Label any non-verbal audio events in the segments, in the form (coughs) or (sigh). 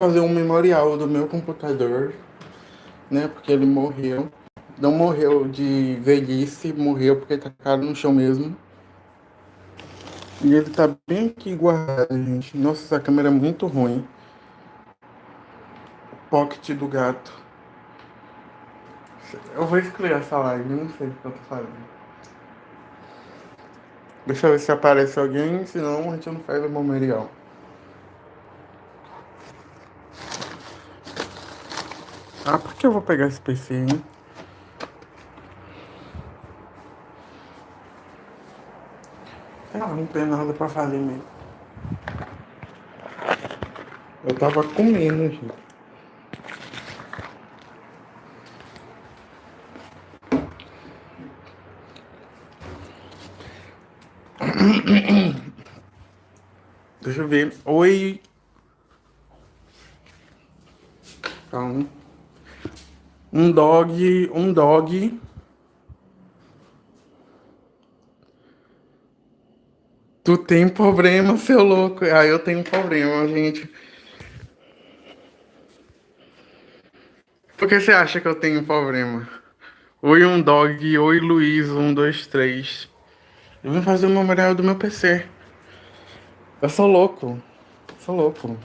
fazer um memorial do meu computador, né? Porque ele morreu. Não morreu de velhice, morreu porque tacaram no chão mesmo. E ele tá bem aqui guardado, gente. Nossa, essa câmera é muito ruim. Pocket do gato. Eu vou excluir essa live, não sei o que eu tô fazendo. Deixa eu ver se aparece alguém, senão a gente não faz o memorial. Ah, por que eu vou pegar esse PC, hein? Ah, não tem nada pra fazer mesmo. Eu tava comendo, gente. (coughs) Deixa eu ver. Oi. Calma. Um dog, um dog. Tu tem problema, seu louco. Ah, eu tenho problema, gente. Por que você acha que eu tenho problema? Oi, um dog. Oi, Luiz. Um, dois, três. Eu vim fazer o memorial do meu PC. Eu sou louco. sou louco.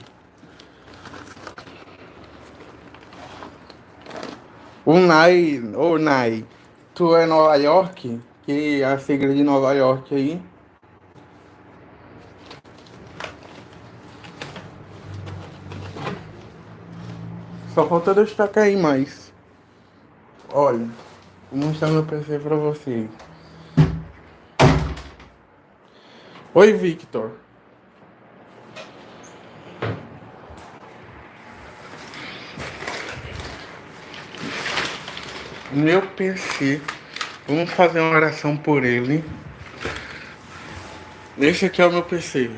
O Nai, ô Nai, tu é Nova York? Que é a sigla de Nova York aí. Só falta dois aí mais. Olha, vou mostrar meu PC pra vocês. Oi, Victor. Meu PC. Vamos fazer uma oração por ele. Esse aqui é o meu PC,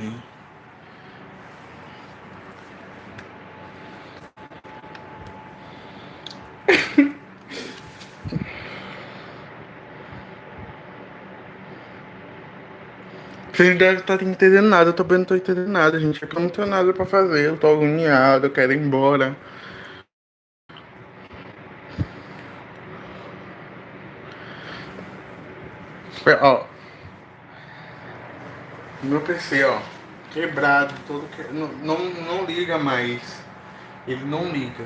Vocês devem estar entendendo nada, eu também não tô entendendo nada, gente. É que eu não tenho nada pra fazer, eu tô agoniado, eu quero ir embora. Ó. Meu PC, ó. Quebrado, todo que... não, não, não liga mais. Ele não liga.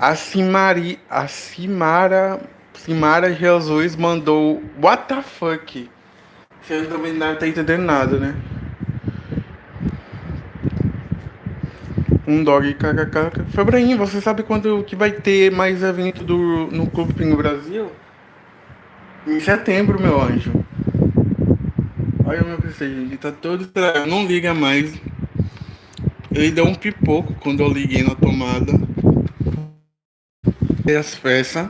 A Cimari, a Cimara Simara Jesus mandou What the fuck? Você também não tá entendendo nada, né? Um dog kkk. Febraim, você sabe quando que vai ter mais evento do, no Clube Pingo Brasil? Em setembro, meu anjo. Olha o meu PC, gente. Tá todo. Não liga mais. Ele deu um pipoco quando eu liguei na tomada. E as peças.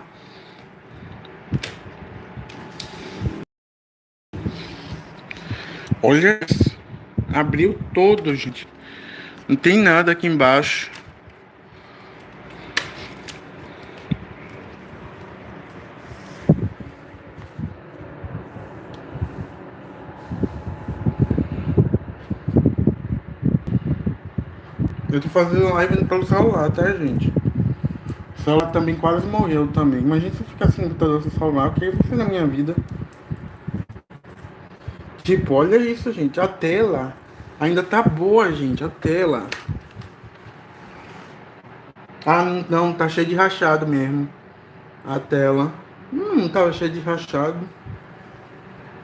Olha, abriu todo, gente. Não tem nada aqui embaixo. Eu tô fazendo live pelo celular, tá, gente? O celular também quase morreu também. Imagina se eu ficar sem computador sem celular, o que eu fazer na minha vida? Tipo, olha isso, gente. A tela ainda tá boa, gente. A tela. Ah, não, tá cheio de rachado mesmo. A tela. Hum, não tava cheio de rachado.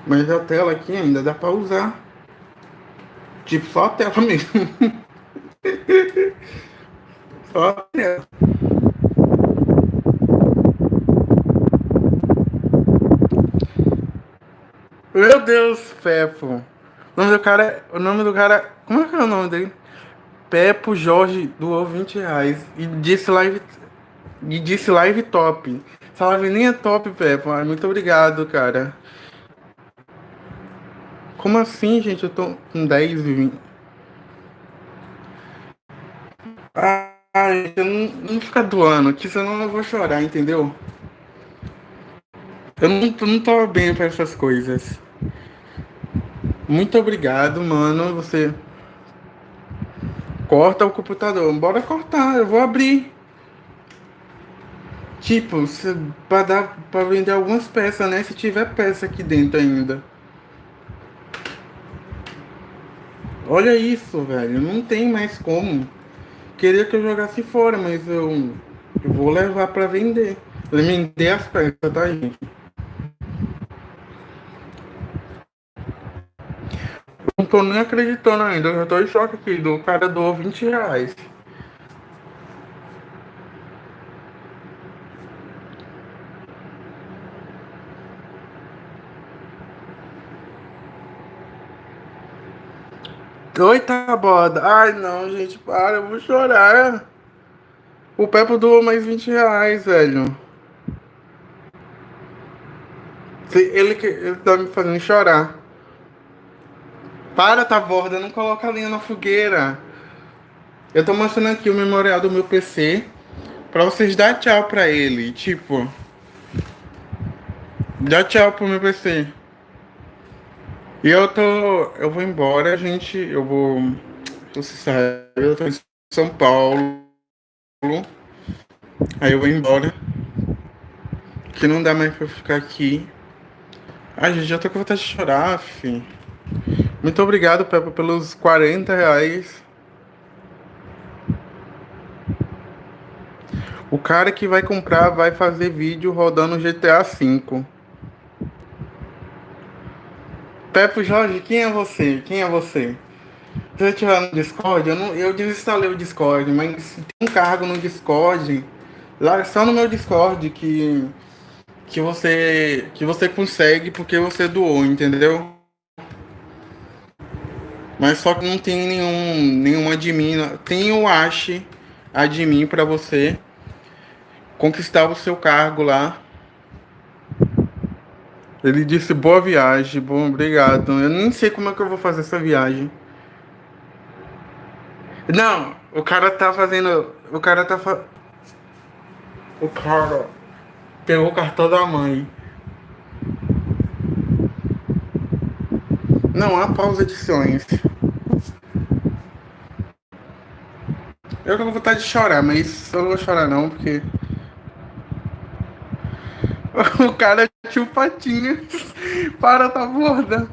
Mas a tela aqui ainda dá pra usar. Tipo, só a tela (laughs) mesmo. Só a tela. Meu Deus, Pepo. O nome do cara. O nome do cara. Como é que é o nome dele? Pepo Jorge doou 20 reais. E disse live. E disse live top. Essa live nem é top, Pepo. Muito obrigado, cara. Como assim, gente? Eu tô com 10 e 20. Ai, eu não, não fica doando, que senão eu vou chorar, entendeu? Eu não, não tô bem para essas coisas. Muito obrigado, mano. Você. Corta o computador. Bora cortar, eu vou abrir. Tipo, pra, dar, pra vender algumas peças, né? Se tiver peça aqui dentro ainda. Olha isso, velho. Não tem mais como. Queria que eu jogasse fora, mas eu, eu vou levar pra vender. Vender as peças, tá, gente? Não tô nem acreditando ainda. Eu já tô em choque aqui. Do cara doou 20 reais. Oi, Taboda. Ai, não, gente, para, eu vou chorar. O Pepo doou mais 20 reais, velho. Ele, ele tá me fazendo chorar. Para, Taborda, não coloca a linha na fogueira. Eu tô mostrando aqui o memorial do meu PC pra vocês dar tchau pra ele. Tipo, dá tchau pro meu PC. E eu tô. Eu vou embora, gente. Eu vou. Você sabe, eu tô em São Paulo. Aí eu vou embora. Que não dá mais pra ficar aqui. Ai, gente, já tô com vontade de chorar, fi. Muito obrigado, Peppa, pelos 40 reais. O cara que vai comprar vai fazer vídeo rodando GTA V. Pepe Jorge, quem é você? Quem é você? Se eu estiver no Discord, eu, não, eu desinstalei o Discord, mas tem um cargo no Discord, lá só no meu Discord que que você que você consegue porque você doou, entendeu? Mas só que não tem nenhum nenhum admin, tem o Ash admin para você conquistar o seu cargo lá ele disse boa viagem, bom, obrigado. Eu nem sei como é que eu vou fazer essa viagem. Não, o cara tá fazendo. O cara tá fa... O cara pegou o cartão da mãe. Não há pausa edições. Eu tô com vontade de chorar, mas eu não vou chorar não, porque. (laughs) O cara tinha um patinho. Para, tá borda.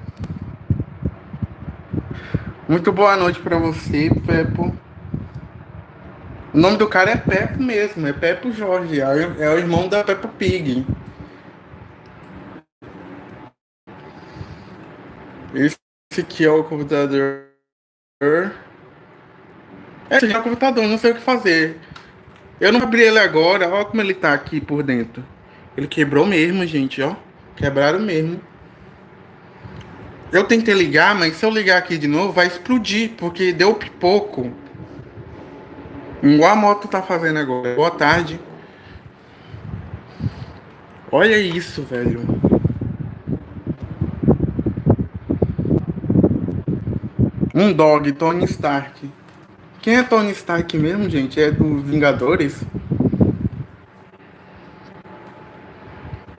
Muito boa noite pra você, Pepo. O nome do cara é Pepo mesmo, é Pepo Jorge, é, é o irmão da Peppa Pig. Esse aqui é o computador. Esse aqui é o computador, não sei o que fazer. Eu não abri ele agora, olha como ele tá aqui por dentro. Ele quebrou mesmo, gente, ó. Quebraram mesmo. Eu tentei ligar, mas se eu ligar aqui de novo, vai explodir, porque deu pipoco. Igual a moto tá fazendo agora. Boa tarde. Olha isso, velho. Um dog, Tony Stark. Quem é Tony Stark mesmo, gente? É dos Vingadores?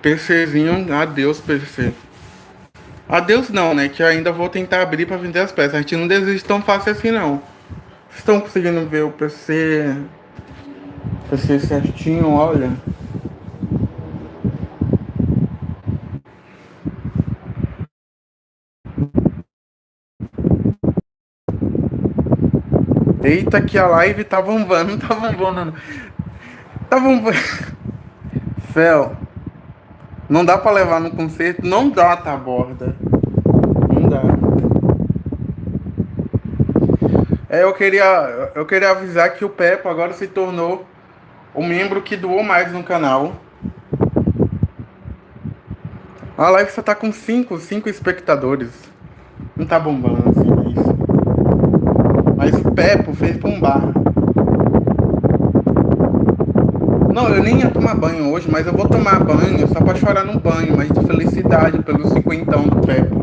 PCzinho, adeus PC. Adeus não, né? Que eu ainda vou tentar abrir para vender as peças. A gente não desiste tão fácil assim não. Vocês estão conseguindo ver o PC PC certinho, olha. Eita que a live tá bombando, (laughs) tá bombando. Tá bombando. Fel. Não dá pra levar no concerto? Não dá, tá, borda. Não dá. É, eu queria, eu queria avisar que o Pepo agora se tornou o membro que doou mais no canal. A live só tá com 5, 5 espectadores. Não tá bombando assim, mas... Mas o Pepo fez bombar. Não, eu nem ia tomar banho hoje, mas eu vou tomar banho só pra chorar no banho, mas de felicidade pelo cinquentão do Pepo.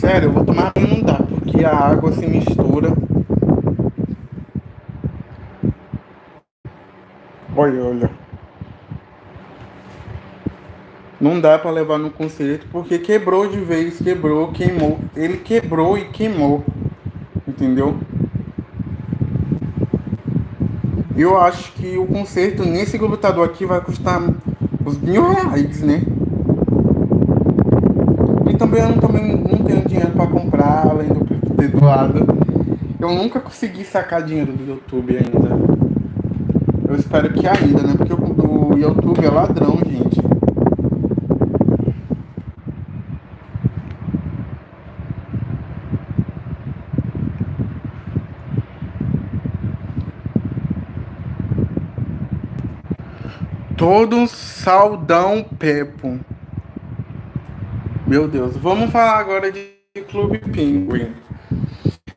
Sério, eu vou tomar banho não dá, porque a água se mistura. Olha, olha. Não dá pra levar no concerto, porque quebrou de vez, quebrou, queimou. Ele quebrou e queimou. Entendeu? Eu acho que o conserto nesse computador aqui vai custar uns mil reais, né? E também eu não, também não tenho dinheiro para comprar, além do ter doado. Eu nunca consegui sacar dinheiro do YouTube ainda. Eu espero que ainda, né? Porque o YouTube é ladrão, gente. Todo um saudão Pepo. Meu Deus, vamos falar agora de Clube Penguin.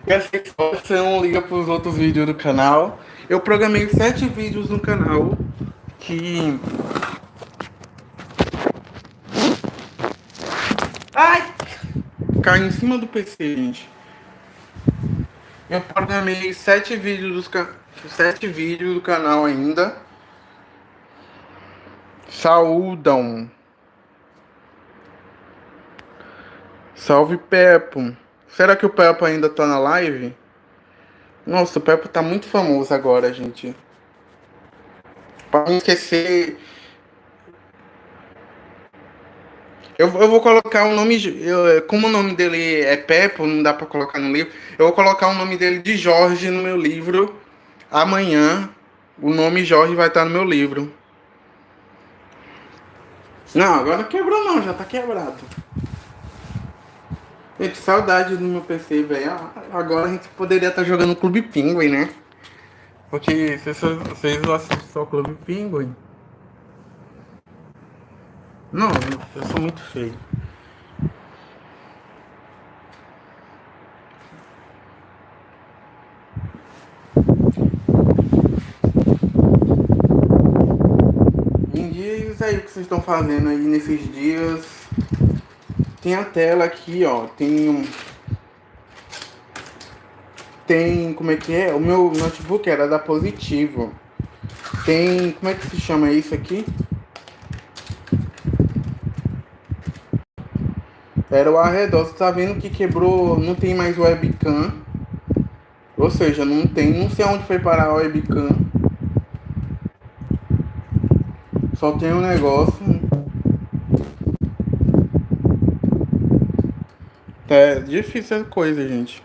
Eu sei que você não liga para os outros vídeos do canal. Eu programei sete vídeos no canal que... Ai! Cai em cima do PC, gente. Eu programei sete vídeos, dos ca... sete vídeos do canal ainda saúdam. Salve Pepo. Será que o Pepo ainda tá na live? Nossa, o Pepo tá muito famoso agora, gente. Pra não esquecer. Eu, eu vou colocar o nome. Eu, como o nome dele é Pepo, não dá pra colocar no livro. Eu vou colocar o nome dele de Jorge no meu livro. Amanhã, o nome Jorge vai estar no meu livro. Não, agora quebrou não, já tá quebrado. Gente, saudade do meu PC, velho. Agora a gente poderia estar tá jogando Clube Penguin, né? Porque vocês, vocês assistem só Clube Penguin. Não, eu sou muito feio. diz aí o que vocês estão fazendo aí nesses dias. Tem a tela aqui, ó. Tem um... Tem, como é que é? O meu notebook era da Positivo. Tem, como é que se chama isso aqui? Era o arredor. Você tá vendo que quebrou, não tem mais webcam. Ou seja, não tem, não sei onde foi parar a webcam. Só tem um negócio. É difícil a coisa, gente.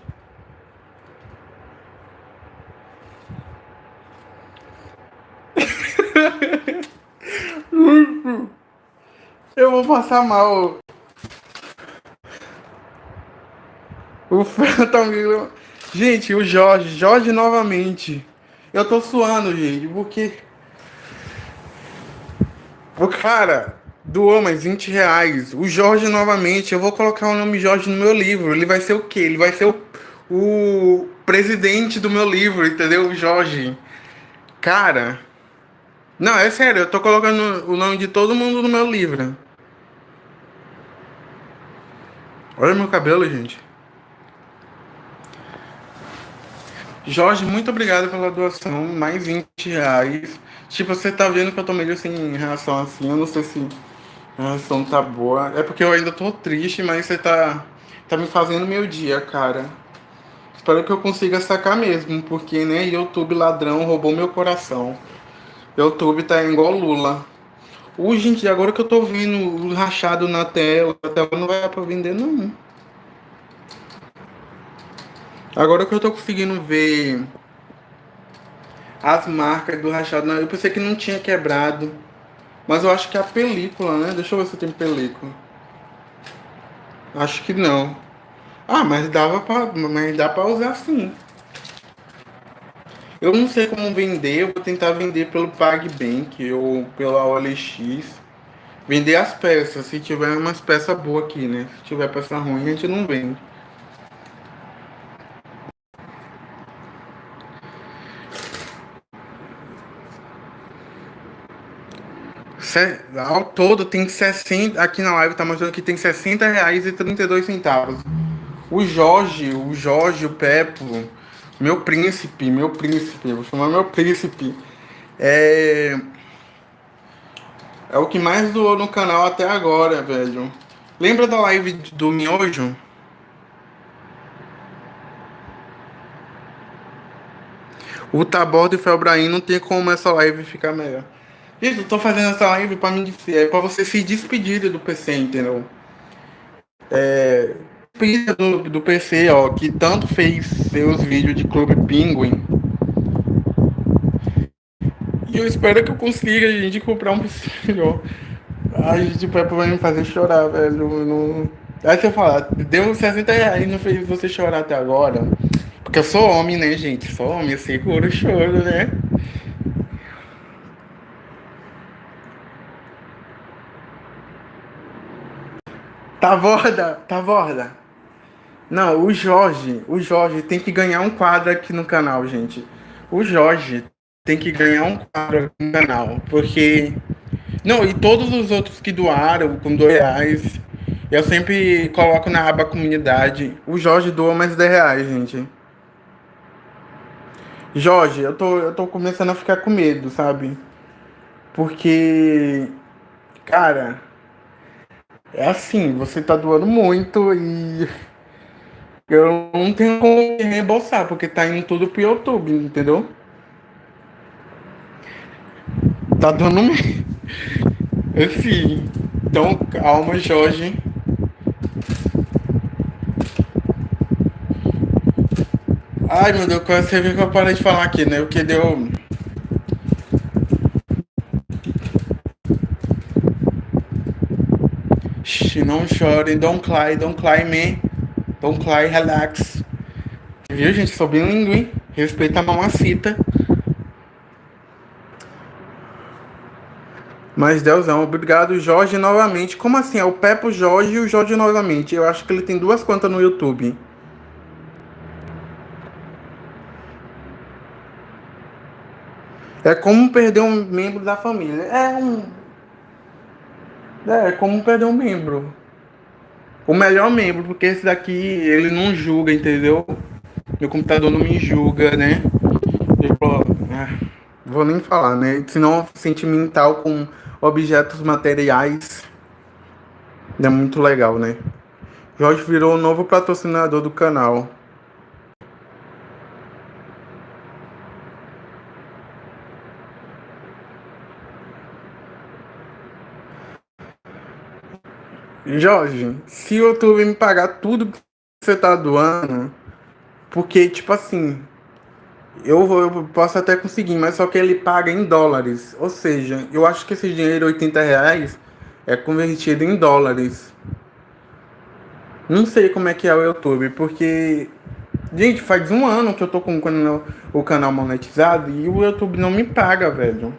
Eu vou passar mal. O Phantom. Gente, o Jorge. Jorge novamente. Eu tô suando, gente, porque. O cara doou mais 20 reais. O Jorge novamente. Eu vou colocar o nome Jorge no meu livro. Ele vai ser o quê? Ele vai ser o, o presidente do meu livro, entendeu? O Jorge. Cara. Não, é sério. Eu tô colocando o nome de todo mundo no meu livro. Olha meu cabelo, gente. Jorge, muito obrigado pela doação. Mais 20 reais. Tipo, você tá vendo que eu tô meio sem reação assim. Eu não sei se a reação tá boa. É porque eu ainda tô triste, mas você tá, tá me fazendo meu dia, cara. Espero que eu consiga sacar mesmo, porque, né, YouTube ladrão roubou meu coração. YouTube tá igual Lula. Uh, gente, agora que eu tô vendo rachado na tela, a tela não vai dar pra vender, não. Agora que eu tô conseguindo ver as marcas do rachado. Eu pensei que não tinha quebrado. Mas eu acho que é a película, né? Deixa eu ver se tem película. Acho que não. Ah, mas dava pra, mas dá pra usar sim. Eu não sei como vender, eu vou tentar vender pelo PagBank ou pela OLX. Vender as peças, se tiver umas peças boas aqui, né? Se tiver peça ruim, a gente não vende. Ao todo tem 60, aqui na live tá mostrando que tem 60 reais e 32 centavos. O Jorge, o Jorge, o Pepo, meu príncipe, meu príncipe, vou chamar meu príncipe, é... É o que mais doou no canal até agora, velho. Lembra da live do Miojo? O Taborda e o não tem como essa live ficar melhor. Gente, eu tô fazendo essa live pra, mim, é, pra você se despedir do PC, entendeu? É, do, do PC, ó, que tanto fez seus vídeos de Clube Penguin. E eu espero que eu consiga, gente, comprar um PC melhor. Ai, gente, vai me fazer chorar, velho. Não... Aí você fala, deu 60 reais e não fez você chorar até agora. Porque eu sou homem, né, gente? Sou homem, eu seguro o choro, né? Tá borda, tá borda. Não, o Jorge, o Jorge tem que ganhar um quadro aqui no canal, gente. O Jorge tem que ganhar um quadro aqui no canal, porque... Não, e todos os outros que doaram com dois reais, eu sempre coloco na aba comunidade. O Jorge doa mais 10 reais, gente. Jorge, eu tô, eu tô começando a ficar com medo, sabe? Porque, cara, é assim, você tá doando muito e eu não tenho como reembolsar, porque tá indo tudo pro YouTube, entendeu? Tá dando medo. Assim, (laughs) então calma, Jorge. Ai, meu Deus, você viu que eu parei de falar aqui, né? O que deu... Shhh, não chore, don't cry, don't cry me. Don't cry, relax. Viu, gente? Sou bilíngue, hein? Respeita a mamacita. Mas Deusão, obrigado, Jorge, novamente. Como assim? É o Pepo Jorge e o Jorge novamente. Eu acho que ele tem duas contas no YouTube. É como perder um membro da família. É um. É, como perder um membro. O melhor membro, porque esse daqui ele não julga, entendeu? Meu computador não me julga, né? Ah, vou nem falar, né? Senão sentimental com objetos materiais. É muito legal, né? Jorge virou o novo patrocinador do canal. Jorge, se o YouTube me pagar tudo que você tá doando, porque, tipo assim, eu, vou, eu posso até conseguir, mas só que ele paga em dólares. Ou seja, eu acho que esse dinheiro, 80 reais, é convertido em dólares. Não sei como é que é o YouTube, porque. Gente, faz um ano que eu tô com o canal monetizado e o YouTube não me paga, velho.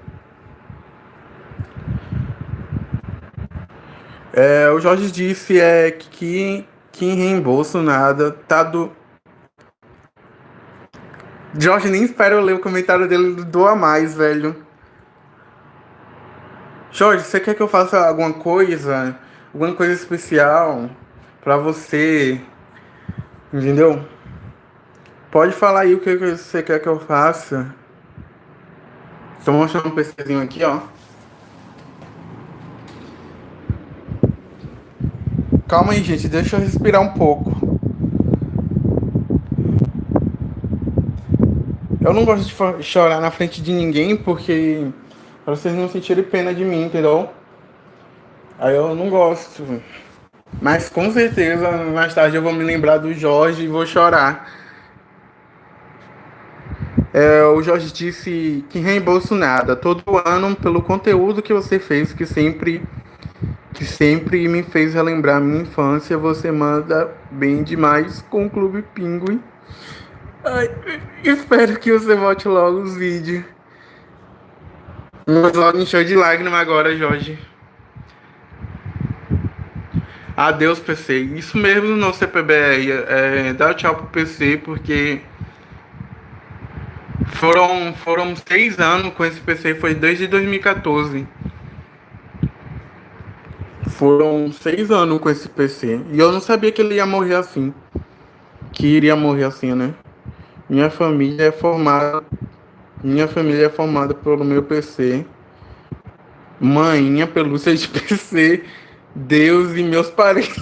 É, o Jorge disse é que, que reembolso nada, tá do. Jorge, nem espero eu ler o comentário dele do Doa Mais, velho. Jorge, você quer que eu faça alguma coisa? Alguma coisa especial pra você? Entendeu? Pode falar aí o que você quer que eu faça. Estou mostrando um PCzinho aqui, ó. Calma aí, gente. Deixa eu respirar um pouco. Eu não gosto de chorar na frente de ninguém porque pra vocês não sentirem pena de mim, entendeu? Aí eu não gosto. Mas com certeza mais tarde eu vou me lembrar do Jorge e vou chorar. É, o Jorge disse que reembolso nada. Todo ano, pelo conteúdo que você fez, que sempre que sempre me fez relembrar minha infância. Você manda bem demais com o Clube Pinguim. Ai, espero que você volte logo os vídeos. Mas logo encheu de lágrima agora, Jorge. Adeus, PC. Isso mesmo no CPBR. É, dá tchau pro PC, porque foram, foram seis anos com esse PC. Foi desde 2014. Foram seis anos com esse PC. E eu não sabia que ele ia morrer assim. Que iria morrer assim, né? Minha família é formada. Minha família é formada pelo meu PC. Mãinha, pelúcia de PC. Deus e meus parentes.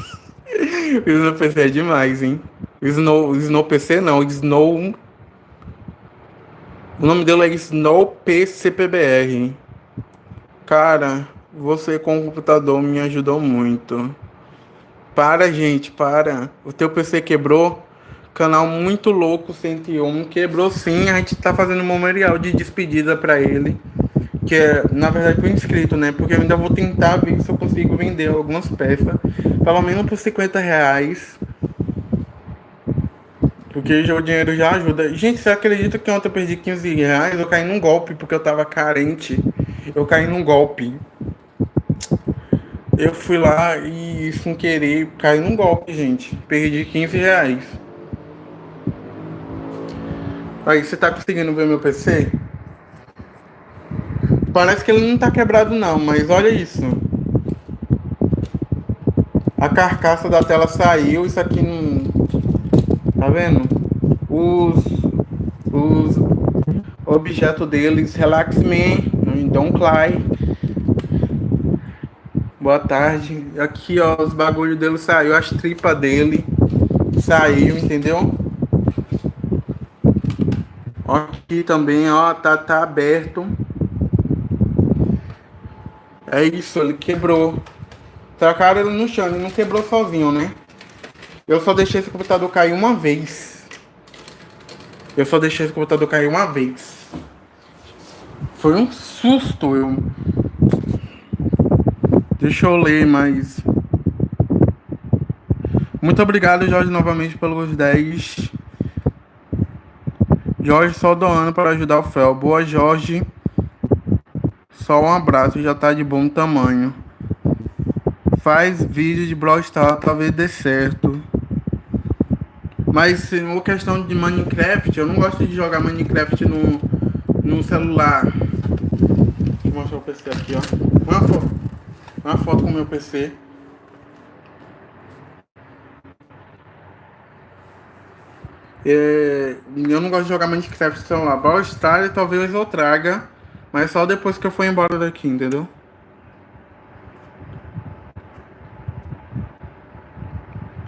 o Snow PC é demais, hein? Snow, Snow PC não, Snow. O nome dele é SnowPCPBR. Cara, você com o computador me ajudou muito. Para, gente, para. O teu PC quebrou? Canal muito louco 101 quebrou sim. A gente tá fazendo um memorial de despedida para ele. Que é, na verdade, pro inscrito, né? Porque eu ainda vou tentar ver se eu consigo vender algumas peças. Pelo menos por 50 reais. Porque o dinheiro já ajuda. Gente, você acredita que ontem eu perdi 15 reais? Eu caí num golpe porque eu tava carente. Eu caí num golpe. Eu fui lá e, sem querer, caí num golpe, gente. Perdi 15 reais. Aí, você tá conseguindo ver meu PC? Parece que ele não tá quebrado não, mas olha isso. A carcaça da tela saiu, isso aqui não... Tá vendo? Os... Os objetos deles, Relax Me, Don't Cry. Boa tarde. Aqui, ó, os bagulhos dele saiu, as tripas dele saiu, entendeu? Aqui também, ó, tá, tá aberto. É isso, ele quebrou. Trocaram ele no chão, ele não quebrou sozinho, né? Eu só deixei esse computador cair uma vez. Eu só deixei esse computador cair uma vez. Foi um susto, eu... Deixa eu ler mais. Muito obrigado, Jorge, novamente pelos 10 Jorge só doando para ajudar o Fel. Boa, Jorge. Só um abraço, já tá de bom tamanho. Faz vídeo de Brawl Stars, talvez dê certo. Mas uma questão de Minecraft, eu não gosto de jogar Minecraft no, no celular. Deixa eu mostrar o PC aqui, ó. Uma foto, uma foto com o meu PC. É, eu não gosto de jogar Minecraft no celular. Brawl Stars talvez eu traga, mas só depois que eu for embora daqui, entendeu?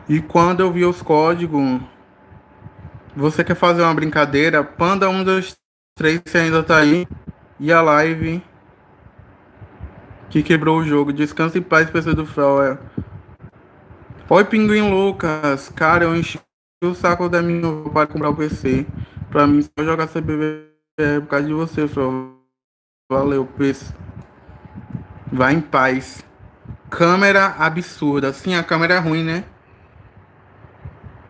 E quando eu vi os códigos, você quer fazer uma brincadeira? Panda 1, 2, 3, você ainda tá aí. E a live que quebrou o jogo. Descanse em paz, PC do Fel. É. Oi, Pinguim Lucas. Cara, eu enchi o saco da minha para comprar o PC. Pra mim, só jogar CBB é por causa de você, Fel. Valeu, PC. Vai em paz. Câmera absurda. Sim, a câmera é ruim, né?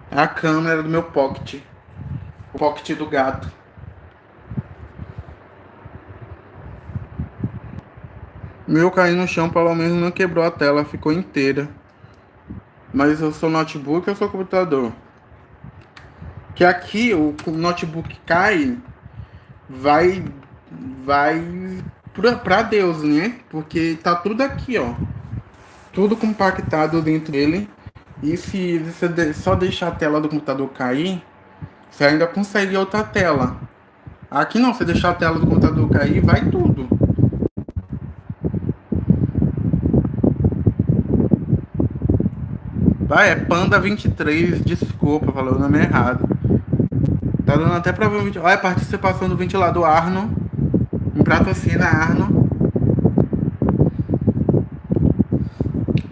A câmera do meu pocket. O pocket do gato. Meu caiu no chão, pelo menos não quebrou a tela, ficou inteira. Mas eu sou notebook ou sou computador? Que aqui o, notebook cai, vai vai pra, pra Deus, né? Porque tá tudo aqui, ó. Tudo compactado dentro dele. E se você só deixar a tela do computador cair, você ainda consegue outra tela. Aqui não, você deixar a tela do computador cair, vai tudo. Vai, é Panda 23, desculpa, falou o nome errado. Tá dando até pra ver o ventilador. Olha a participação do ventilador Arno. Um prato assim na Arno.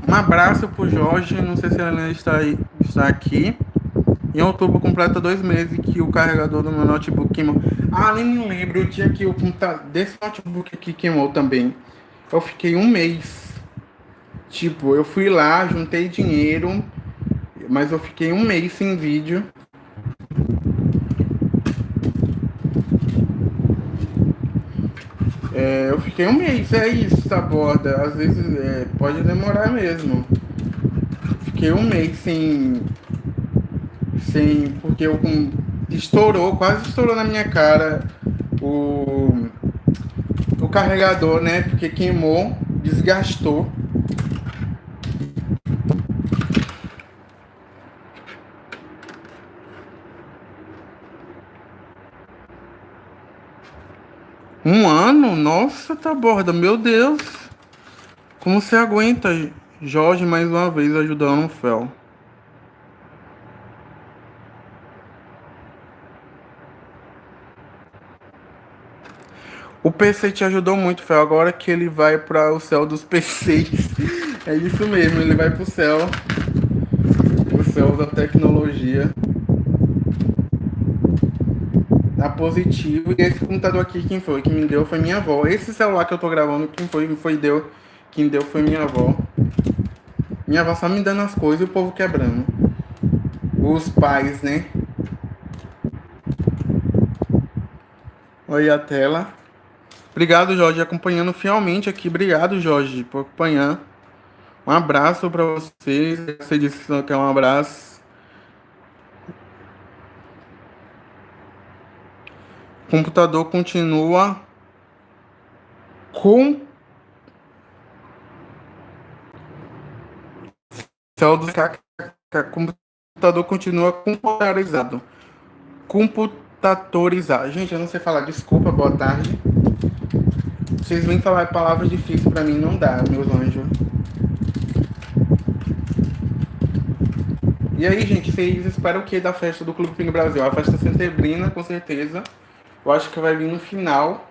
Um abraço pro Jorge. Não sei se ele está, aí, está aqui. Em outubro completa dois meses que o carregador do meu notebook queimou. Ah, nem me lembro o dia que o computador desse notebook aqui queimou também. Eu fiquei um mês. Tipo, eu fui lá, juntei dinheiro, mas eu fiquei um mês sem vídeo. É, eu fiquei um mês, é isso, tá borda. Às vezes é, pode demorar mesmo. Fiquei um mês sem. Sem. Porque eu com, estourou, quase estourou na minha cara o. O carregador, né? Porque queimou, desgastou. Um ano? Nossa, tá borda, meu Deus. Como você aguenta, Jorge, mais uma vez ajudando o Fel? O PC te ajudou muito, Fel. Agora que ele vai para o céu dos PCs. (laughs) É isso mesmo, ele vai para o céu. O céu da tecnologia. Tá positivo. E esse computador aqui, quem foi? Quem me deu foi minha avó. Esse celular que eu tô gravando, quem foi? Foi deu. Quem deu foi minha avó. Minha avó só me dando as coisas e o povo quebrando. Os pais, né? Olha a tela. Obrigado, Jorge, acompanhando fielmente aqui. Obrigado, Jorge, por acompanhar. Um abraço para vocês. Você disse que é um abraço. Computador continua com céu do computador continua computadorizado. Computadorizado. Gente, eu não sei falar. Desculpa, boa tarde. Vocês vêm falar palavras difíceis pra mim, não dá, meus anjos. E aí, gente, vocês esperam o que da festa do Clube Pingo Brasil? A festa centebrina, com certeza. Eu acho que vai vir no final.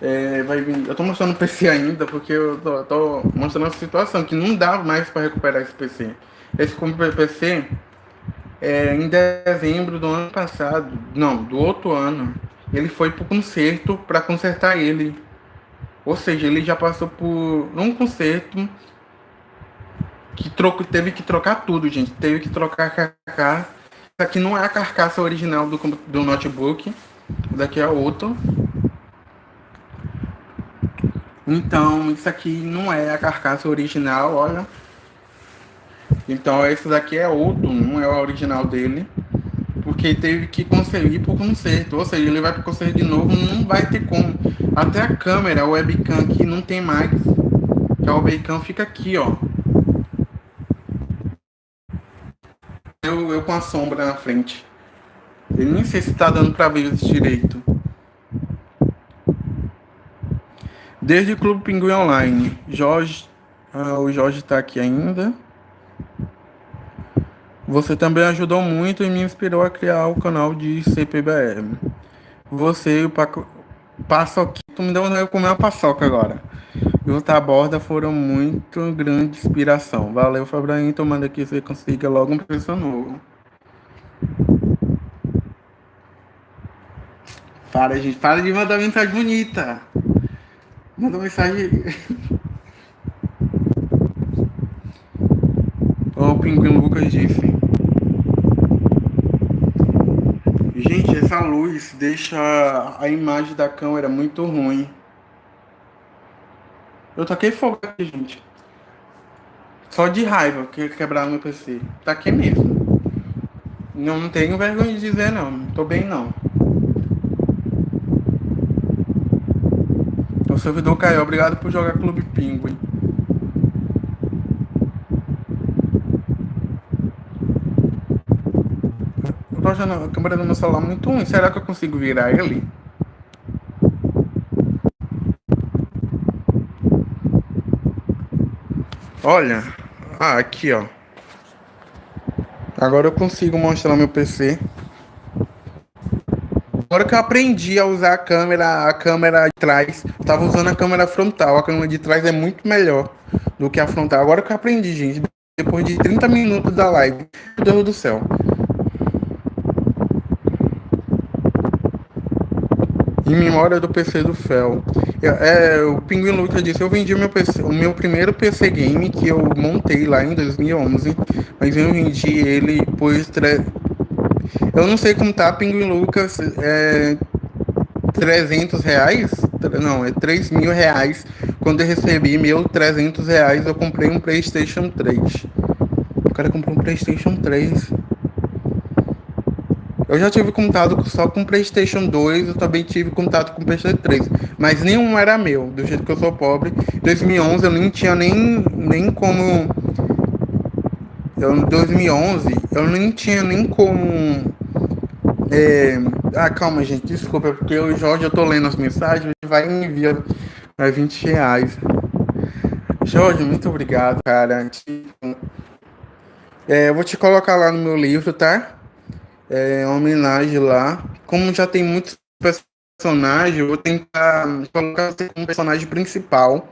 É, vai vir... Eu tô mostrando o PC ainda, porque eu tô, tô mostrando a situação, que não dá mais para recuperar esse PC. Esse PC, é, em dezembro do ano passado, não, do outro ano, ele foi pro conserto para consertar ele. Ou seja, ele já passou por um conserto que troco, teve que trocar tudo, gente. Teve que trocar a aqui não é a carcaça original do, do notebook. Daqui é outro. Então, isso aqui não é a carcaça original, olha. Então, esse daqui é outro, não é o original dele porque teve que conferir por conserto. Ou seja, ele vai para conserto de novo, não vai ter como. Até a câmera, webcam aqui não tem mais. Que a webcam fica aqui, ó. Eu, eu com a sombra na frente. Eu nem sei se tá dando para ver isso direito. Desde o Clube Pinguim Online. Jorge. Ah, o Jorge tá aqui ainda. Você também ajudou muito e me inspirou a criar o canal de CPBR. Você e o Paco... Paçoquito me deu comer uma paçoca agora. E o Taborda foram muito grande inspiração. Valeu, Fabraim. Tomando aqui você consiga logo um preço novo. Para, gente. Para de mandar mensagem bonita. Manda mensagem. (laughs) o Pinguim Lucas disse. Gente, essa luz deixa a imagem da câmera muito ruim. Eu toquei fogo aqui, gente. Só de raiva que quebrar meu PC. Tá aqui mesmo. Não tenho vergonha de dizer não. Não tô bem não. O servidor caiu. Obrigado por jogar Clube Pinguim. tô achando a câmera do meu celular muito ruim. Será que eu consigo virar ele? Olha. Ah, aqui, ó. Agora eu consigo mostrar meu PC. Agora que eu aprendi a usar a câmera, a câmera de trás, eu tava usando a câmera frontal. A câmera de trás é muito melhor do que a frontal. Agora que eu aprendi, gente. Depois de 30 minutos da live. Meu Deus do céu. Em memória do PC do Fel. É, o Pinguim Lucas disse, eu vendi meu PC, o meu primeiro PC game que eu montei lá em 2011, mas eu vendi ele por... Tre... Eu não sei como tá, Pinguim Lucas, é... 300 reais? Não, é 3 mil reais. Quando eu recebi meu 300 reais, eu comprei um Playstation 3. O cara comprou um Playstation 3. Eu já tive contato só com PlayStation 2, eu também tive contato com PlayStation 3, mas nenhum era meu, do jeito que eu sou pobre. Em 2011 eu nem tinha nem, nem como. Em 2011 eu nem tinha nem como. É... Ah, calma, gente, desculpa, é porque o Jorge, eu tô lendo as mensagens, vai enviar 20 reais. Jorge, muito obrigado, cara. É, eu vou te colocar lá no meu livro, tá? É, homenagem lá. Como já tem muitas personagem, eu vou tentar colocar você como personagem principal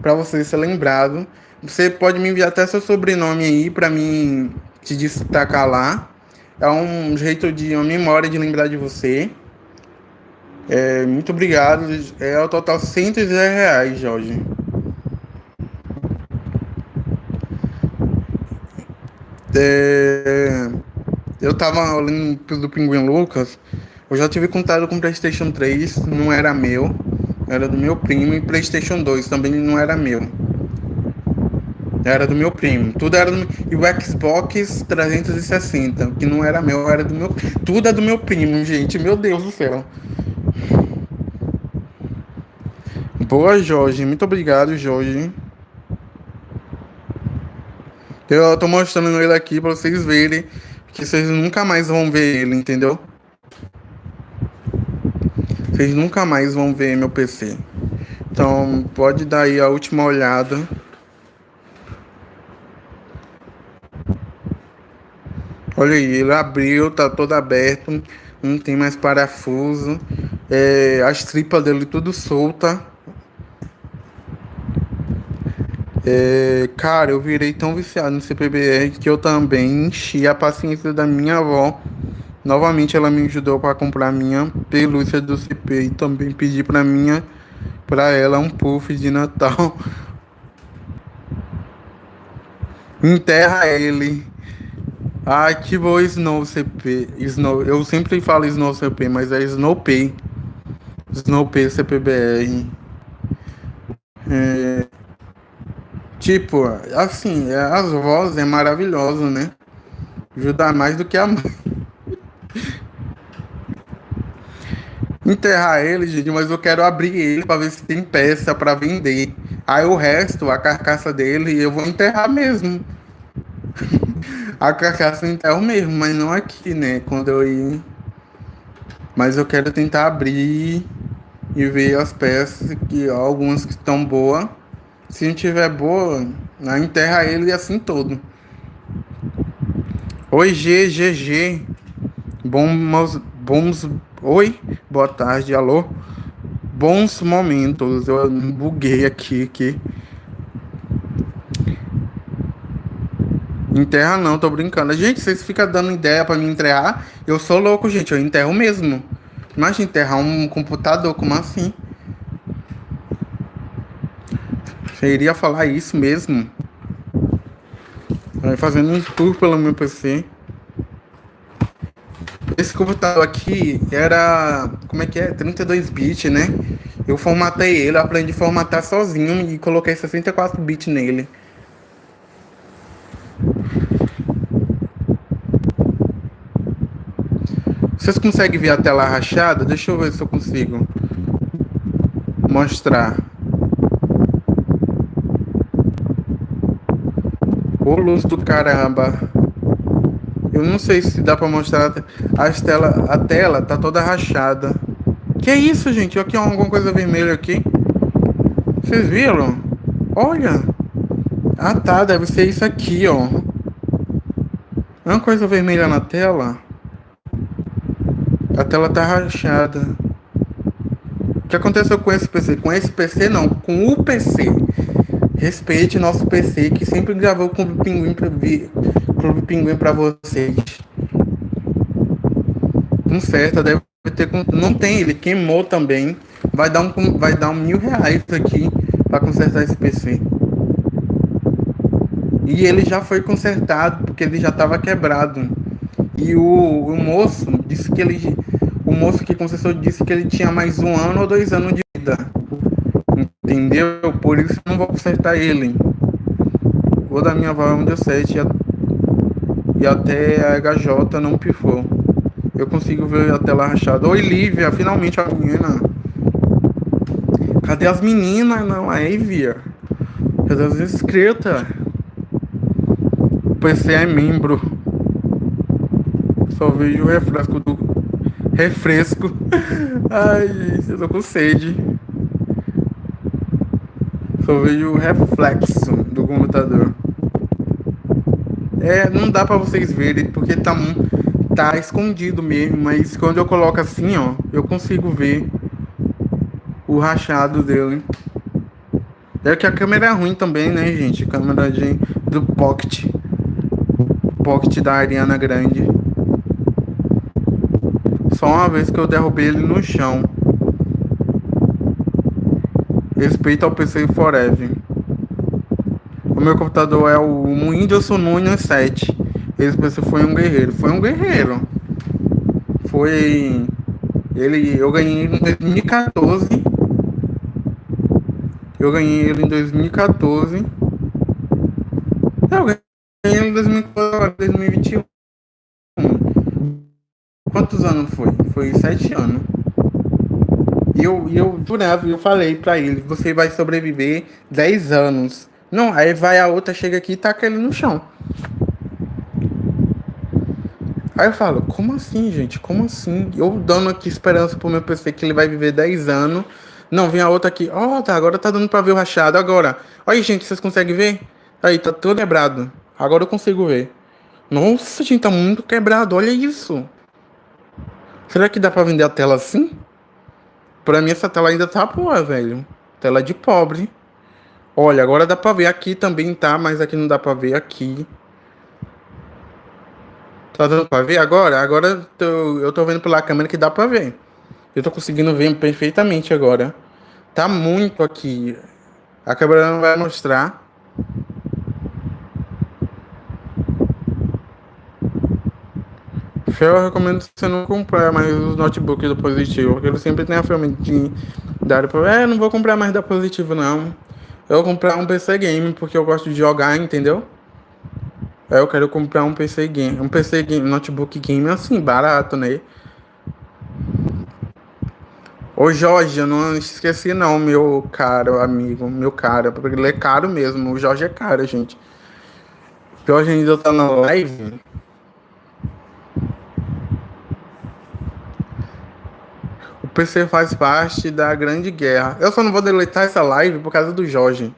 para você ser lembrado. Você pode me enviar até seu sobrenome aí para mim te destacar lá. É um jeito de uma memória de lembrar de você. É, muito obrigado. É o total 110 reais, Jorge. É, eu tava olhando do Pinguim Lucas. Eu já tive contato com PlayStation 3, não era meu, era do meu primo, e PlayStation 2 também não era meu. Era do meu primo. Tudo era do... E o Xbox 360, que não era meu, era do meu. Tudo é do meu primo, gente. Meu Deus do céu. Boa, Jorge. Muito obrigado, Jorge. Eu tô mostrando ele aqui pra vocês verem que vocês nunca mais vão ver ele, entendeu? Vocês nunca mais vão ver meu PC. Então, pode dar aí a última olhada. Olha aí, ele abriu, tá todo aberto, não tem mais parafuso. É, as tripas dele tudo solta. É, cara, eu virei tão viciado no CPBR que eu também enchi a paciência da minha avó. Novamente ela me ajudou para comprar minha pelúcia do CP e também pedi para minha para ela um puff de Natal. (laughs) Enterra ele. Ai, que bom Snow CP. Snow, eu sempre falo Snow CP, mas é Snowpay. Snowpay CPBR. É, tipo, assim, é, as vozes é maravilhoso, né? Ajuda mais do que a (laughs) mãe. Enterrar ele, gente, mas eu quero abrir ele para ver se tem peça para vender. Aí o resto, a carcaça dele, eu vou enterrar mesmo. (laughs) A carcaça então o mesmo, mas não aqui, né? Quando eu ir. Mas eu quero tentar abrir e ver as peças, que algumas que estão boas. Se não tiver boa, na enterra ele assim todo. Oi, GGG. Bons, bons. Oi, boa tarde, alô. Bons momentos. Eu buguei aqui, aqui. Enterra não, tô brincando. Gente, vocês ficam dando ideia para me enterrar. Eu sou louco, gente. Eu enterro mesmo. Imagina enterrar um computador, como assim? Você iria falar isso mesmo? Vai fazendo um tour pelo meu PC. Esse computador aqui era, como é que é? 32 bits, né? Eu formatei ele, aprendi a formatar sozinho e coloquei 64 bits nele. Vocês conseguem ver a tela rachada? Deixa eu ver se eu consigo mostrar. Ô luz do caramba. Eu não sei se dá pra mostrar as tela, a tela tá toda rachada. Que é isso, gente? Aqui ó, alguma coisa vermelha aqui. Vocês viram? Olha. Ah tá, deve ser isso aqui, ó. É uma coisa vermelha na tela. A tela tá rachada. O que aconteceu com esse PC? Com esse PC não, com o PC. Respeite nosso PC que sempre gravou com o Pinguim pra. Clube Pinguim pra vocês. Conserta, deve ter. Não tem, ele queimou também. Vai dar um, vai dar um mil reais aqui para consertar esse PC. E ele já foi consertado porque ele já estava quebrado. E o, o moço disse que ele o moço que consertou disse que ele tinha mais um ano ou dois anos de vida. Entendeu? Por isso eu não vou consertar ele. Vou da minha um deu 7 e até a HJ não pifou. Eu consigo ver a tela rachada. Oi, Lívia, finalmente a menina. Cadê as meninas? Não, aí, via. Cadê as inscritas? O PC é membro. Só vejo o refresco do refresco. (laughs) Ai, gente, eu tô com sede. Só vejo o reflexo do computador. É, não dá pra vocês verem, porque tá, tá escondido mesmo, mas quando eu coloco assim, ó, eu consigo ver o rachado dele. É que a câmera é ruim também, né, gente? câmera de, do Pocket. Pocket da Ariana Grande. Só uma vez que eu derrubei ele no chão. Respeito ao PC Forever. O meu computador é o Windows Nunes 7. Esse PC foi um guerreiro. Foi um guerreiro. Foi. Ele. Eu ganhei em 2014. Eu ganhei ele em 2014. Eu ganhei ele em 2021. Quantos anos foi? Foi sete anos. E eu, eu jurava, eu falei pra ele, você vai sobreviver 10 anos. Não, aí vai a outra, chega aqui e taca ele no chão. Aí eu falo, como assim, gente? Como assim? Eu dando aqui esperança pro meu PC que ele vai viver 10 anos. Não, vem a outra aqui. Ó, oh, tá, agora tá dando pra ver o rachado. Agora. Olha, gente, vocês conseguem ver? Aí, tá todo quebrado. Agora eu consigo ver. Nossa, gente, tá muito quebrado. Olha isso. Será que dá pra vender a tela assim? Pra mim essa tela ainda tá boa, velho. Tela de pobre. Olha, agora dá pra ver aqui também, tá? Mas aqui não dá pra ver aqui. Tá dando pra ver agora? Agora tô, eu tô vendo pela câmera que dá pra ver. Eu tô conseguindo ver perfeitamente agora. Tá muito aqui. A câmera não vai mostrar. Eu recomendo você não comprar mais os notebooks do Positivo, porque ele sempre tem a dar para, é, não vou comprar mais da Positivo não. Eu vou comprar um PC game porque eu gosto de jogar, entendeu? Eu quero comprar um PC game, um PC game, notebook game assim, barato, né? Ô Jorge, eu não esqueci não, meu caro amigo, meu caro, porque ele é caro mesmo, o Jorge é caro, gente. O Jorge ainda tá na live. PC faz parte da grande guerra. Eu só não vou deletar essa live por causa do Jorge.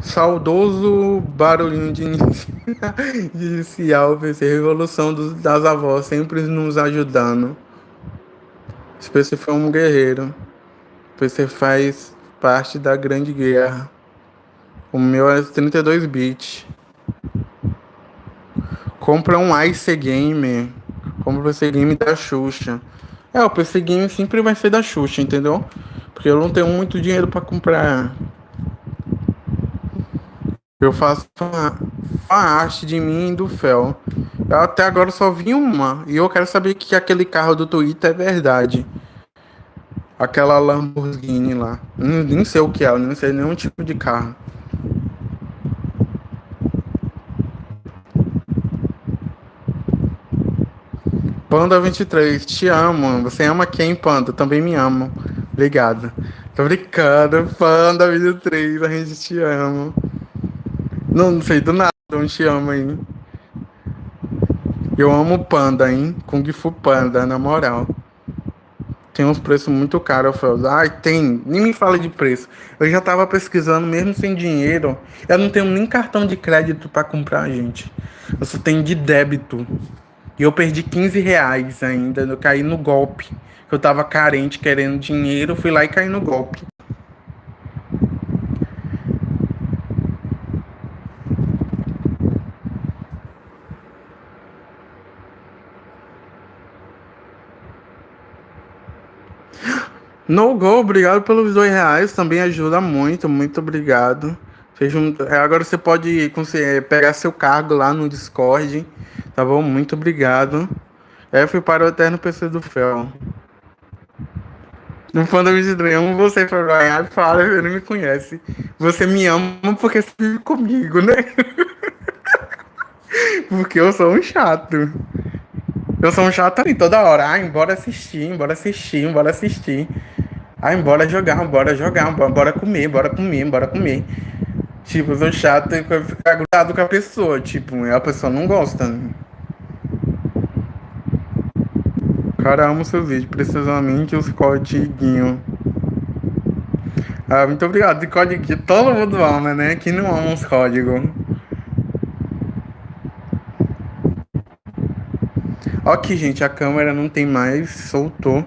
Saudoso barulhinho de (laughs) inicial, PC, revolução dos, das avós, sempre nos ajudando. Esse PC foi um guerreiro. O PC faz parte da grande guerra. O meu é 32 bits. Compra um Ice Game. Compra o PC Game da Xuxa. É, o PC Game sempre vai ser da Xuxa, entendeu? Porque eu não tenho muito dinheiro para comprar eu faço uma, uma arte de mim e do Fel. Eu até agora só vi uma. E eu quero saber que aquele carro do Twitter é verdade. Aquela Lamborghini lá. Nem, nem sei o que é, nem sei nenhum tipo de carro. Panda 23, te amo. Você ama quem, Panda? Também me amo. Obrigado. Tô brincando, Panda 23, a gente te ama. Não, não sei do nada onde te ama aí. Eu amo panda, hein? Kung Fu Panda, na moral. Tem uns preços muito caros, falo, ai, tem, nem me fala de preço. Eu já tava pesquisando, mesmo sem dinheiro. Eu não tenho nem cartão de crédito para comprar, gente. Eu só tenho de débito. E eu perdi 15 reais ainda. Eu caí no golpe. Eu tava carente, querendo dinheiro, fui lá e caí no golpe. (gasps) No Go, obrigado pelos dois reais, também ajuda muito, muito obrigado. Um... É, agora você pode é, pegar seu cargo lá no Discord, tá bom? Muito obrigado. É, fui para o Eterno PC do Fel. No fã da Misidre, amo você, Fabian. Fala, ele me conhece. Você me ama porque você vive comigo, né? (laughs) porque eu sou um chato. Eu sou um chato ali toda hora. Ah, embora assistir, embora assistir, embora assistir. Ah, bora jogar, bora jogar, bora comer, bora comer, bora comer. Tipo, sou chato e ficar grudado com a pessoa. Tipo, a pessoa não gosta. Cara, amo seu vídeo, precisamente os códigos. Ah, muito obrigado. De código que todo mundo ama, né? Que não ama os códigos. Ok, gente, a câmera não tem mais, soltou.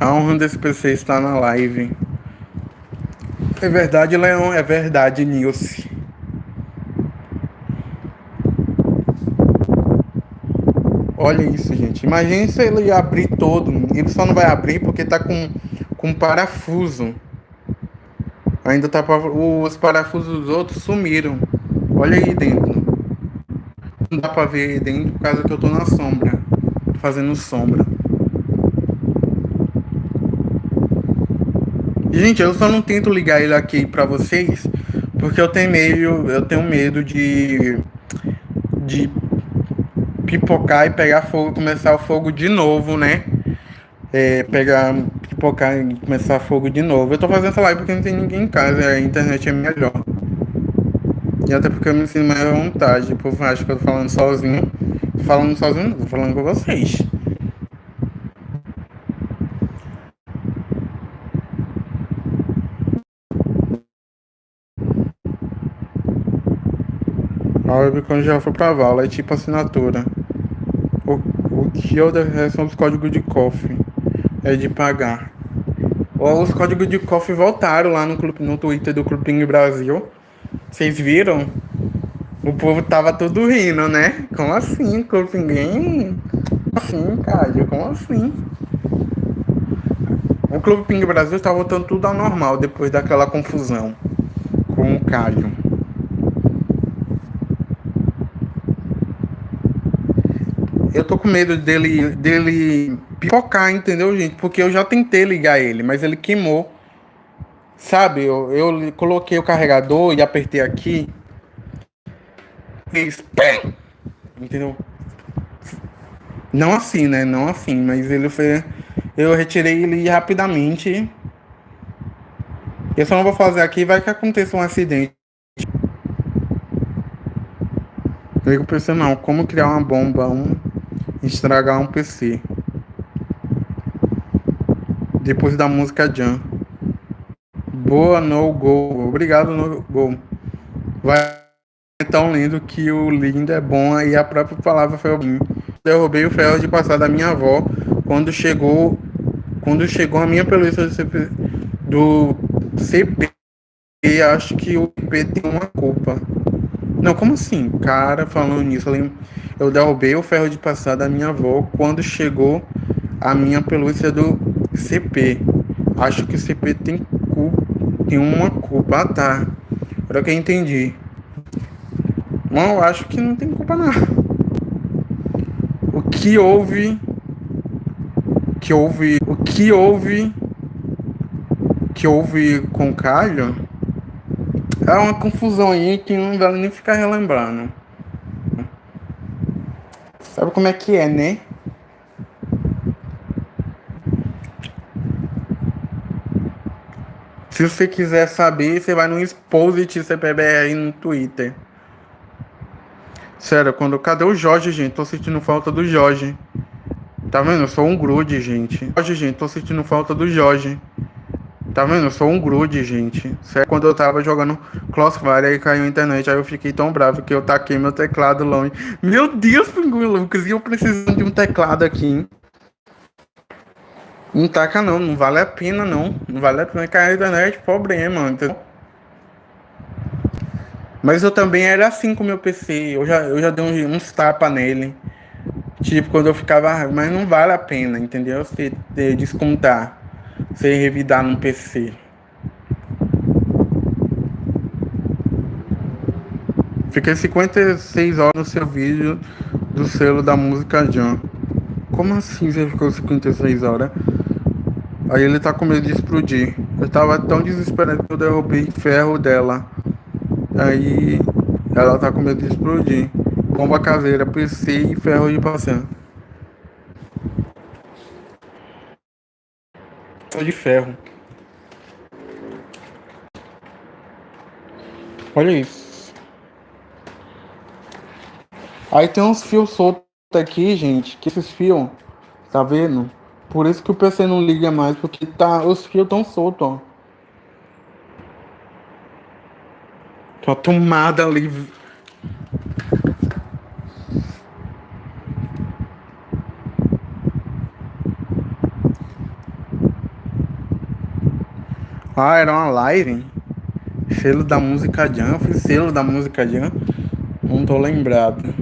A honra desse PC está na live. É verdade, Leão, é verdade, Nilce. Olha isso, gente. Imagine se ele abrir todo. Ele só não vai abrir porque tá com, com parafuso. Ainda tá os parafusos dos outros sumiram. Olha aí dentro. Não dá pra ver dentro por causa que eu tô na sombra. Fazendo sombra. Gente, eu só não tento ligar ele aqui pra vocês porque eu tenho medo, eu tenho medo de de pipocar e pegar fogo, começar o fogo de novo, né? É, pegar, pipocar e começar fogo de novo. Eu tô fazendo essa live porque não tem ninguém em casa, a internet é melhor. E até porque eu me sinto mais à vontade. O povo acha que eu tô falando sozinho. Falando sozinho, tô falando com vocês. Web quando já foi pra vala, é tipo assinatura. O, o que eu são os códigos de cofre. É de pagar. Os códigos de cofre voltaram lá no, clube, no Twitter do Clubinho Brasil. Vocês viram? O povo tava todo rindo, né? Como assim, Clube Assim, cara, como assim? O Clube Ping Brasil tá voltando tudo ao normal depois daquela confusão com o Calho. Eu tô com medo dele, dele pipocar, entendeu, gente? Porque eu já tentei ligar ele, mas ele queimou. Sabe, eu, eu coloquei o carregador e apertei aqui. Fez! Entendeu? Não assim, né? Não assim, mas ele foi. Eu retirei ele rapidamente. Eu só não vou fazer aqui, vai que aconteça um acidente. Eu pensando, não, como criar uma bomba, um estragar um PC. Depois da música Jam. Boa no gol. Obrigado no gol. Vai tão lindo que o lindo é bom e a própria palavra foi o Derrubei o ferro de passar da minha avó quando chegou quando chegou a minha pelúcia do CP, do CP acho que o CP tem uma culpa. Não, como assim? Cara, falando nisso, eu derrubei o ferro de passar da minha avó quando chegou a minha pelúcia do CP. Acho que o CP tem culpa, tem uma culpa. Ah, tá. Agora que eu entendi. Não, eu acho que não tem culpa não. O que houve que houve o que houve que houve com o Calho é uma confusão aí que não dá nem ficar relembrando. Sabe como é que é, né? Se você quiser saber, você vai no Exposit CPBR no Twitter. Sério, quando. Cadê o Jorge, gente? Tô sentindo falta do Jorge. Tá vendo? Eu sou um grude, gente. Jorge, gente, tô sentindo falta do Jorge. Tá vendo? Eu sou um grude, gente. Certo? Quando eu tava jogando Crossfire, aí caiu a internet, aí eu fiquei tão bravo que eu taquei meu teclado longe. Meu Deus, Pinguim Lucas, e eu precisando de um teclado aqui, hein? Não taca não, não vale a pena não. Não vale a pena cair a internet, problema, entendeu? Mas eu também era assim com meu PC. Eu já, eu já dei uns, tapas nele. Tipo, quando eu ficava. Mas não vale a pena, entendeu? Você descontar sem revidar no PC. Fiquei 56 horas no seu vídeo do selo da música John. Como assim você ficou 56 horas? Aí ele tá com medo de explodir. Eu tava tão desesperado que eu derrubei ferro dela. Aí ela tá com medo de explodir. Bomba caseira, PC e ferro de passando. De ferro. Olha isso. Aí tem uns fios soltos aqui, gente. Que esses fios, tá vendo? Por isso que o PC não liga mais, porque tá, os fios estão soltos, ó. Tem uma tomada ali Ah, era uma live. Selo da música Jam. Fiz selo da música Jam. Não tô lembrado.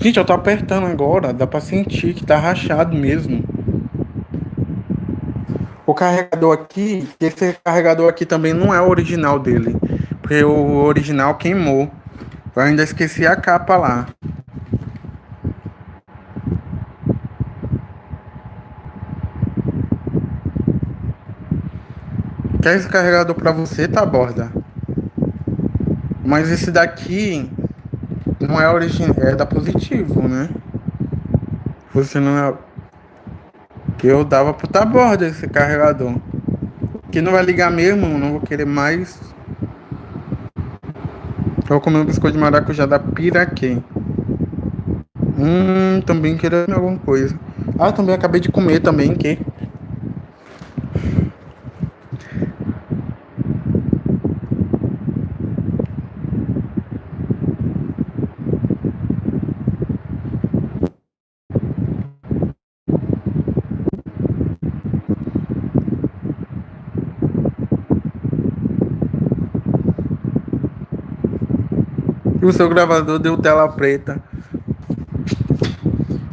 Gente, eu tô apertando agora. Dá pra sentir que tá rachado mesmo. O carregador aqui, esse carregador aqui também não é o original dele. Porque o original queimou. Eu ainda esqueci a capa lá. Quer esse carregador pra você, tá, borda? Mas esse daqui não é original, é da positivo, né? Você não é. Que eu dava pro tá borda esse carregador. Que não vai ligar mesmo, não vou querer mais. Vou comer um biscoito de maracujá da Piraquê. Hum, também querendo alguma coisa. Ah, também acabei de comer também, que? E o seu gravador deu tela preta.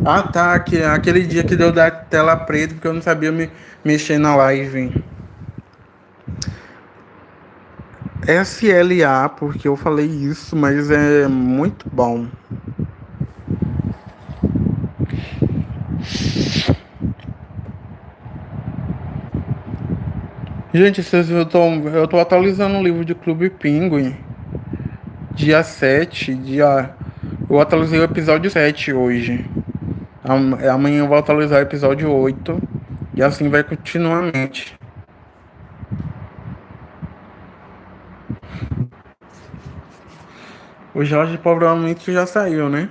Ah tá, que, aquele dia que deu da tela preta porque eu não sabia me mexer na live. SLA, porque eu falei isso, mas é muito bom. Gente, eu tô, eu tô atualizando o livro de Clube Pinguim dia 7, dia. Eu atualizei o episódio 7 hoje. Amanhã eu vou atualizar o episódio 8. E assim vai continuamente. O Jorge provavelmente já saiu, né?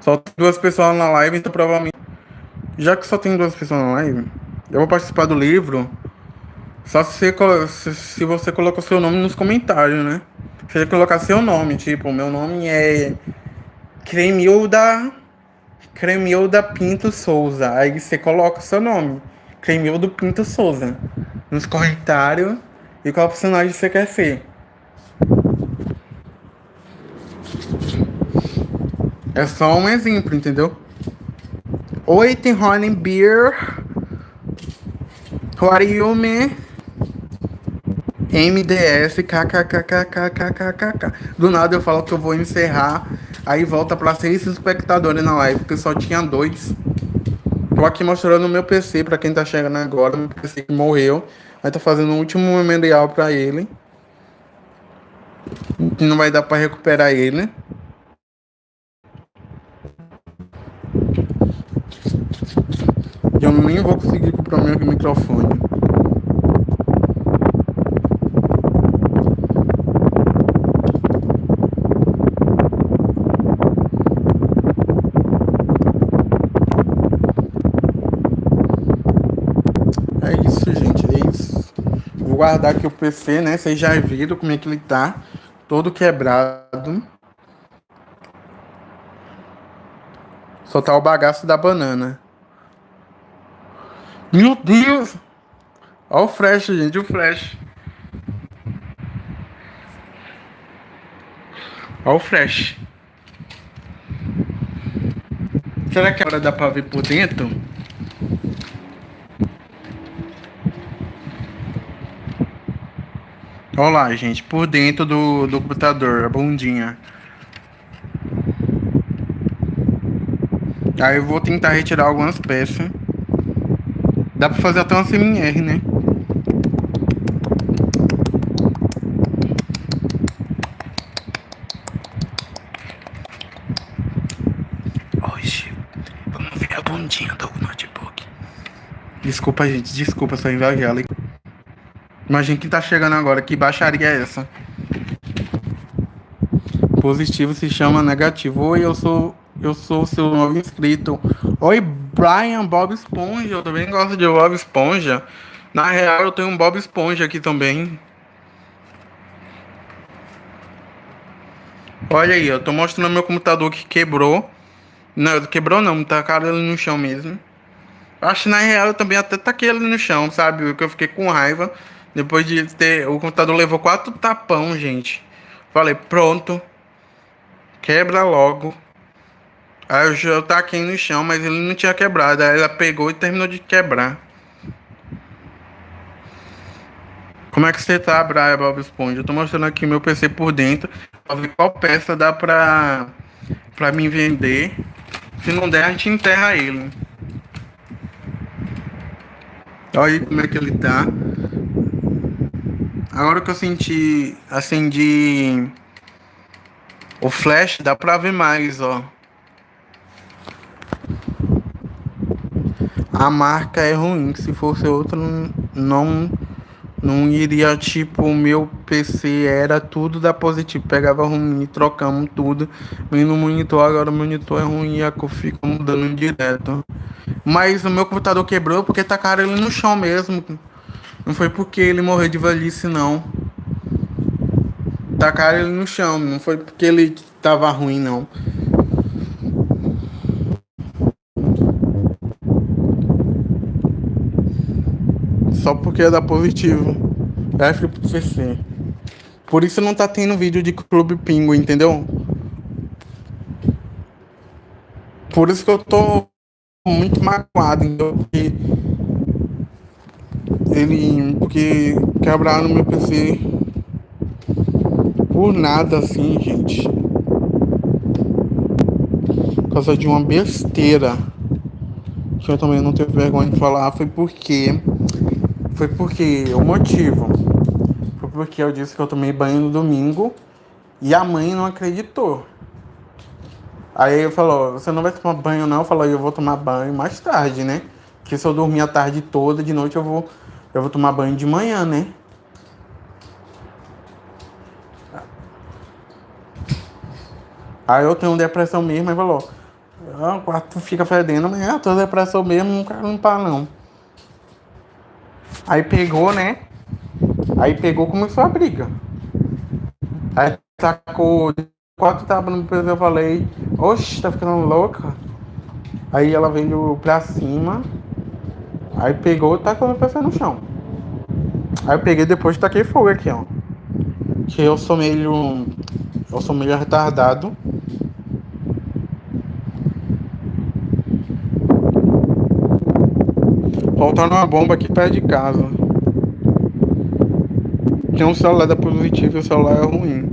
Só tem duas pessoas na live, então provavelmente. Já que só tem duas pessoas na live, eu vou participar do livro. Só se você, se você colocou seu nome nos comentários, né? Você colocar seu nome, tipo, meu nome é Cremilda Cremilda Pinto Souza. Aí você coloca seu nome, Cremildo Pinto Souza, nos comentários e qual personagem você quer ser. É só um exemplo, entendeu? Oi, tem Beer. Who are you, man? MDS kkkkkkkk. Do nada eu falo que eu vou encerrar, aí volta para seis espectadores na live, porque só tinha dois. Tô aqui mostrando o meu PC para quem tá chegando agora, meu PC que morreu. Aí tô fazendo o último memorial para ele. Não vai dar para recuperar ele. Eu nem vou conseguir comprar meu microfone. Guardar aqui o PC, né? Vocês já viram como é que ele tá. Todo quebrado. Só tá o bagaço da banana. Meu Deus! Olha o flash, gente, o flash. Olha o flash. Será que agora dá pra ver por dentro? Olha lá, gente, por dentro do, do computador, a bundinha. Aí eu vou tentar retirar algumas peças. Dá pra fazer até uma CMR, né? Hoje, vamos ver a bundinha do notebook. Desculpa, gente, desculpa, só invejada. Imagina quem tá chegando agora. Que baixaria é essa? Positivo se chama negativo. Oi, eu sou eu sou seu novo inscrito. Oi, Brian Bob Esponja. Eu também gosto de Bob Esponja. Na real, eu tenho um Bob Esponja aqui também. Olha aí, eu tô mostrando meu computador que quebrou. Não, quebrou não, tacaram ele no chão mesmo. Acho que na real eu também até taquei ele no chão, sabe? Porque eu fiquei com raiva. Depois de ter. O computador levou quatro tapão, gente. Falei, pronto. Quebra logo. Aí eu já taquei no chão, mas ele não tinha quebrado. Aí ela pegou e terminou de quebrar. Como é que você tá, Brian Bob Esponja? Eu tô mostrando aqui meu PC por dentro. Pra ver qual peça dá pra, pra mim vender. Se não der, a gente enterra ele. Olha aí como é que ele tá. Agora que eu senti, acendi o flash, dá pra ver mais, ó. A marca é ruim, se fosse outro não não iria tipo o meu PC era tudo da positivo, pegava ruim, trocamos tudo. E no monitor agora o monitor é ruim e a cor fica mudando direto. Mas o meu computador quebrou porque tacaram ele no chão mesmo. Não foi porque ele morreu de velhice, não. Tacaram ele no chão, não foi porque ele tava ruim, não. Só porque é da positivo. FPC. Por isso não tá tendo vídeo de Clube Pingo, entendeu? Por isso que eu tô muito magoado, então, porque ele. Porque quebraram meu PC por nada assim, gente. Por causa de uma besteira. Que eu também não tenho vergonha de falar, foi porque. Foi porque o motivo. Foi porque eu disse que eu tomei banho no domingo e a mãe não acreditou. Aí ele falou, você não vai tomar banho não? Eu falei, eu vou tomar banho mais tarde, né? Porque se eu dormir a tarde toda, de noite eu vou, eu vou tomar banho de manhã, né? Aí eu tenho depressão mesmo, aí falou, ah, o quarto fica fedendo, mas eu tô depressão mesmo, não quero limpar não. Aí pegou, né? Aí pegou, começou a briga. Aí sacou quatro tapas no peso, eu falei, oxe, tá ficando louca. Aí ela veio pra cima, aí pegou e tacou meu PC no chão. Aí eu peguei depois e taquei fogo aqui, ó. Que eu sou meio. Eu sou meio retardado. Faltando uma bomba aqui perto de casa. Tem um celular da positivo e o celular é ruim.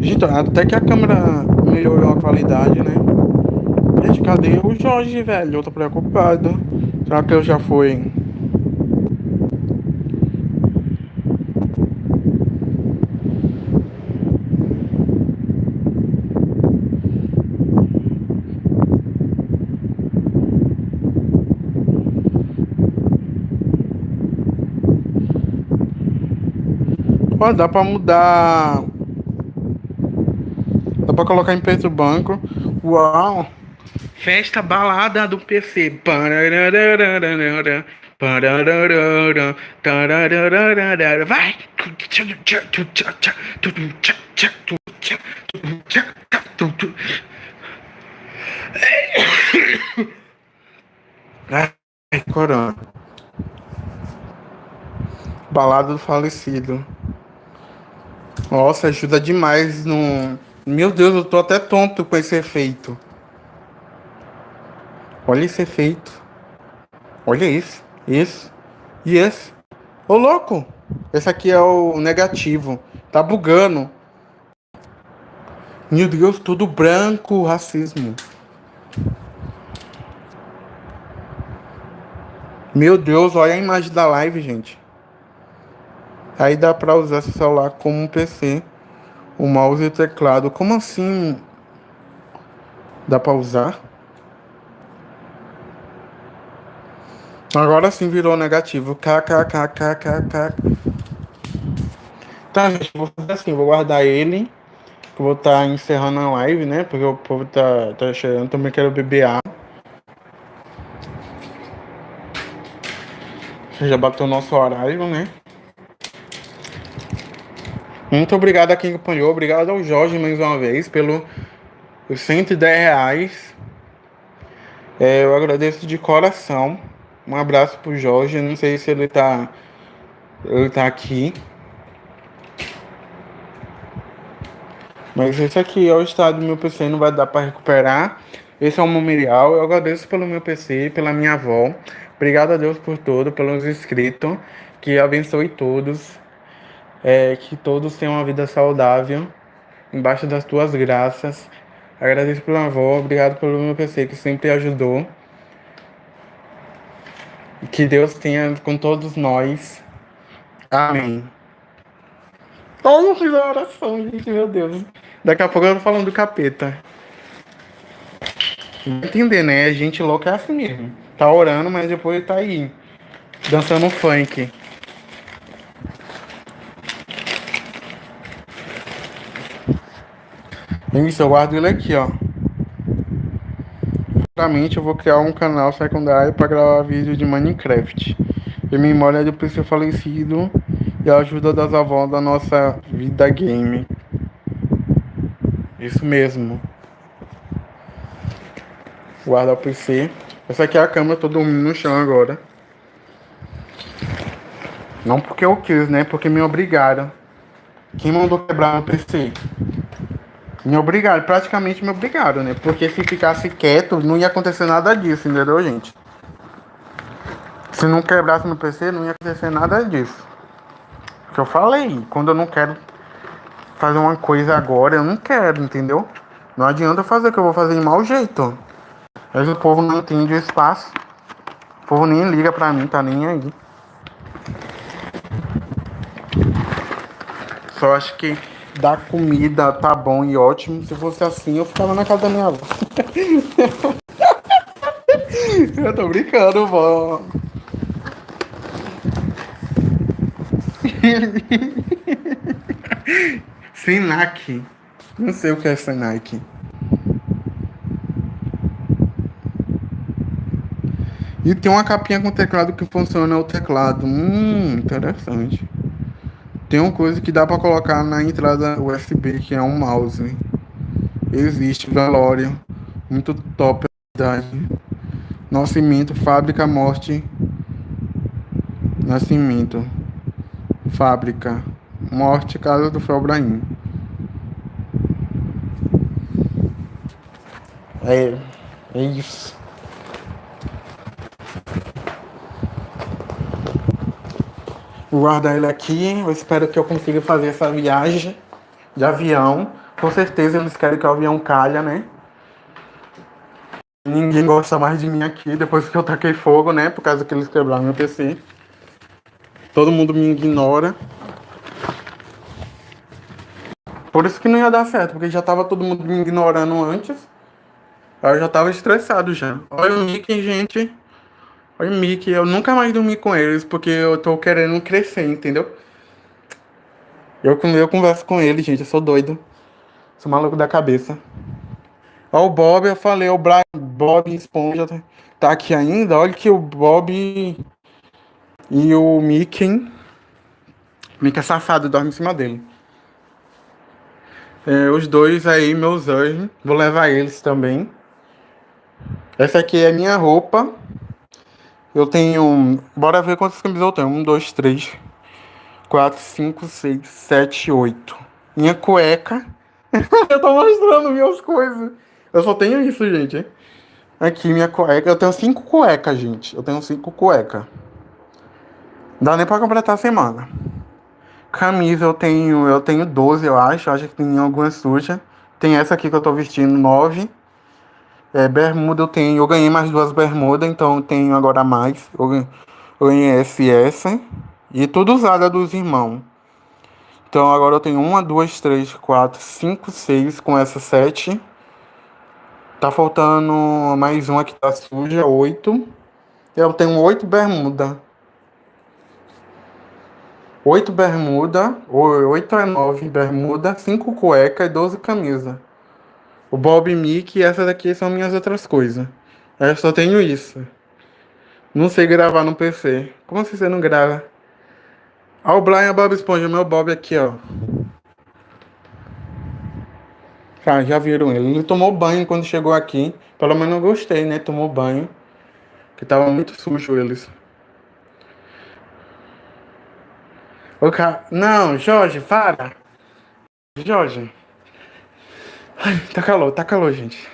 Gente, até que a câmera melhorou a qualidade, né? Gente, cadê o Jorge, velho? Eu tô preocupado. Será que eu já fui? Ó, dá pra mudar pra colocar em preço do banco. Uau! Festa balada do PC. Vai! Ai, corona. Balada do falecido. Nossa, ajuda demais no meu Deus, eu tô até tonto com esse efeito. Olha esse efeito. Olha isso, isso e esse. Ô louco! Esse aqui é o negativo. Tá bugando. Meu Deus, tudo branco, racismo. Meu Deus, olha a imagem da live, gente. Aí dá pra usar esse celular como um PC o mouse e o teclado. Como assim? Dá pra usar? Agora sim virou negativo. KKKKKK. Tá, gente, vou fazer assim, vou guardar ele. vou estar tá encerrando a live, né? Porque o povo tá, tá chegando. Também quero beber água. Já bateu o nosso horário, né? Muito obrigado a quem acompanhou. Obrigado ao Jorge mais uma vez pelo os 110 reais. É, eu agradeço de coração. Um abraço pro Jorge. Não sei se ele tá, ele tá aqui. Mas esse aqui é o estado do meu PC, não vai dar para recuperar. Esse é o memorial. Eu agradeço pelo meu PC, pela minha avó. Obrigado a Deus por tudo, pelos inscritos. Que abençoe todos. É, que todos tenham uma vida saudável. Embaixo das tuas graças. Agradeço pela avó. Obrigado pelo meu PC, que sempre ajudou. Que Deus tenha com todos nós. Amém. Todo fiz a oração, gente, meu Deus. Daqui a pouco eu tô falando do capeta. Entender, né? Gente louca é assim mesmo. Tá orando, mas depois tá aí. Dançando funk. Isso, eu guardo ele aqui, ó. Futuramente eu vou criar um canal secundário para gravar vídeo de Minecraft. Em memória do PC falecido e a ajuda das avós da nossa vida game. Isso mesmo. Guardar o PC. Essa aqui é a câmera, tô dormindo no chão agora. Não porque eu quis, né? Porque me obrigaram. Quem mandou quebrar o PC? Me obrigaram, praticamente me obrigaram, né? Porque se ficasse quieto, não ia acontecer nada disso, entendeu, gente? Se não quebrasse no PC, não ia acontecer nada disso. Que eu falei, quando eu não quero fazer uma coisa agora, eu não quero, entendeu? Não adianta fazer que eu vou fazer de mau jeito. Mas o povo não entende o espaço. O povo nem liga pra mim, tá nem aí. Só acho que dar comida tá bom e ótimo. Se fosse assim, eu ficava na casa da minha avó. (laughs) eu tô brincando, vó. (laughs) Senac. Não sei o que é Senac. E tem uma capinha com teclado que funciona o teclado. Hum, interessante. Tem uma coisa que dá para colocar na entrada USB, que é um mouse. Existe, velório. Muito top, verdade. Nascimento, fábrica, morte. Nascimento. Fábrica. Morte, casa do Felbraim. É, é isso. Vou guardar ele aqui. Eu espero que eu consiga fazer essa viagem de avião. Com certeza eles querem que o avião calha, né? Ninguém gosta mais de mim aqui depois que eu taquei fogo, né? Por causa que eles quebraram meu PC. Todo mundo me ignora. Por isso que não ia dar certo, porque já tava todo mundo me ignorando antes. Eu já tava estressado já. Olha o Mickey, gente. Oi, Mickey, eu nunca mais dormi com eles porque eu tô querendo crescer, entendeu? Eu, eu converso com eles, gente, eu sou doido. Sou maluco da cabeça. Ó, o Bob, eu falei, o Brian, Bob Esponja tá aqui ainda. Olha que o Bob e o Mickey. Mickey é safado, dorme em cima dele. É, os dois aí, meus anjos. Vou levar eles também. Essa aqui é minha roupa. Eu tenho. Bora ver quantas camisas eu tenho. Um, dois, três, quatro, cinco, seis, sete, oito. Minha cueca. (laughs) eu tô mostrando minhas coisas. Eu só tenho isso, gente. Aqui, minha cueca. Eu tenho cinco cuecas, gente. Eu tenho cinco cuecas. Dá nem pra completar a semana. Camisa eu tenho. Eu tenho 12, eu acho. Eu acho que tem alguma suja. Tem essa aqui que eu tô vestindo, 9. É, bermuda eu tenho, eu ganhei mais duas bermudas, então eu tenho agora mais. Eu, ganhei SS e tudo usada dos irmãos. Então agora eu tenho uma, duas, três, quatro, cinco, seis com essa sete. Tá faltando mais uma que tá suja, oito. Eu tenho oito bermuda. Oito bermuda, oito é nove bermuda, cinco cueca e doze camisa o Bob Mickey e essa daqui são minhas outras coisas. Eu só tenho isso. Não sei gravar no PC. Como assim você não grava? Ó, o Brian Bob Esponja, meu Bob aqui, ó. Já, já viram ele. Ele tomou banho quando chegou aqui. Pelo menos eu gostei, né? Tomou banho. Que tava muito sujo eles. O cara... Não, Jorge, para. Jorge. Ai, tá calor, tá calor, gente.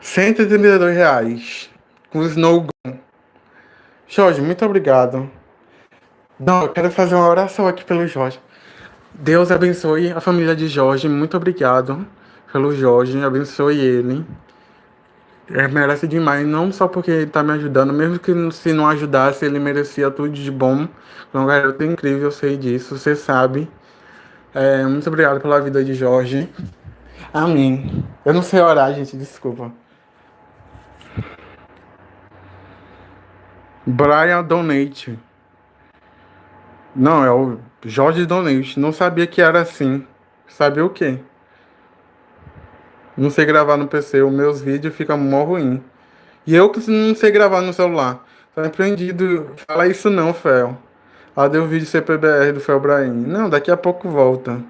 132 reais. Com Snow Gun. Jorge, muito obrigado. Não, eu quero fazer uma oração aqui pelo Jorge. Deus abençoe a família de Jorge. Muito obrigado pelo Jorge. Abençoe ele. Ele merece demais, não só porque ele tá me ajudando, mesmo que se não ajudasse, ele merecia tudo de bom. É um garoto incrível, eu sei disso, você sabe. É, muito obrigado pela vida de Jorge. Amém. Eu não sei orar, gente, desculpa. Brian Donate. Não, é o Jorge Donate. Não sabia que era assim. Sabia o quê? Não sei gravar no PC. Os meus vídeos ficam mó ruim. E eu que não sei gravar no celular. Tá empreendido. Fala isso não, Fel. Ah, deu o vídeo CPBR do Fel Brahim. Não, daqui a pouco volta.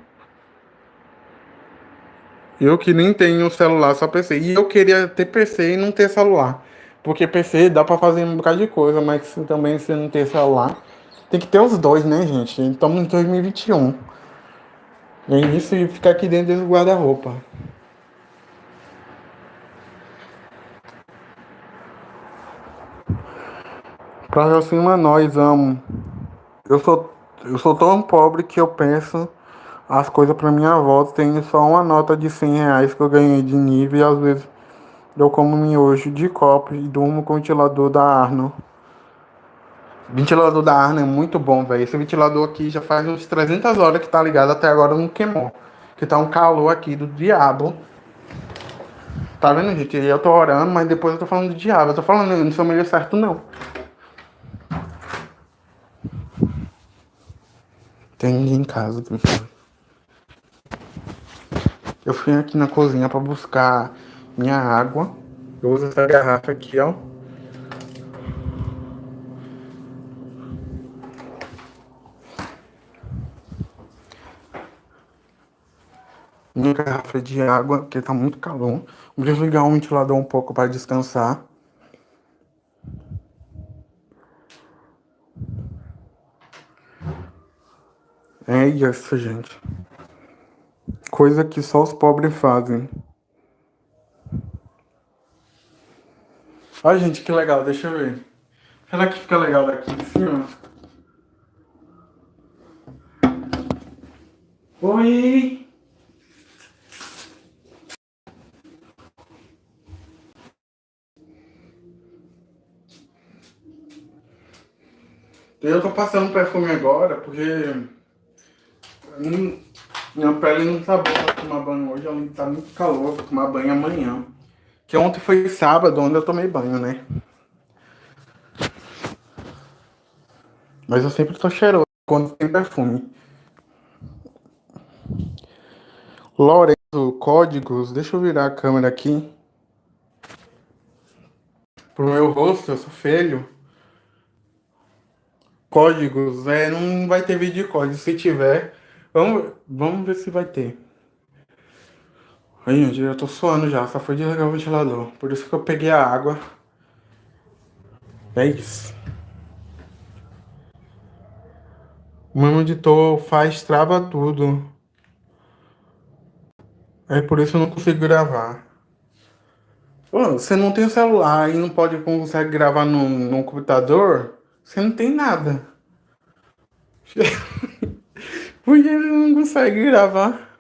Eu que nem tenho celular, só PC. E eu queria ter PC e não ter celular. Porque PC dá pra fazer um bocado de coisa, mas também se não ter celular. Tem que ter os dois, né, gente? Estamos em 2021. É isso e ficar aqui dentro do guarda-roupa. Pra cima nós, amo. Eu sou, eu sou tão pobre que eu penso as coisas pra minha volta. Tenho só uma nota de 100 reais que eu ganhei de nível e às vezes eu como miojo de copo e durmo com o ventilador da Arno. Ventilador da Arna é muito bom, velho. Esse ventilador aqui já faz uns 300 horas que tá ligado, até agora não queimou. Que tá um calor aqui do diabo. Tá vendo, gente? Eu tô orando, mas depois eu tô falando do diabo. Eu tô falando, eu não sou meio certo, não. Tem ninguém em casa. Eu fui aqui na cozinha pra buscar minha água. Eu uso essa garrafa aqui, ó. uma garrafa de água, porque tá muito calor. Vou desligar o ventilador um pouco para descansar. É isso, gente. Coisa que só os pobres fazem. Olha, gente, que legal. Deixa eu ver. Será que fica legal daqui em cima? Oi! Eu tô passando perfume agora porque minha pele não tá boa pra tomar banho hoje, ela tá muito calor, vou tomar banho amanhã. Que ontem foi sábado, onde eu tomei banho, né? Mas eu sempre tô cheiroso quando tem perfume. Lorenzo, códigos, deixa eu virar a câmera aqui. Pro meu rosto, eu sou feio. Códigos, é, não vai ter vídeo de código. Se tiver, vamos, vamos ver se vai ter. Aí, eu tô suando já, só foi desligar o ventilador. Por isso que eu peguei a água. É isso. O meu editor faz trava tudo. É por isso eu não consigo gravar. Pô, você não tem celular e não pode consegue gravar no, no computador? Você não tem nada. (laughs) Porque ele não consegue gravar.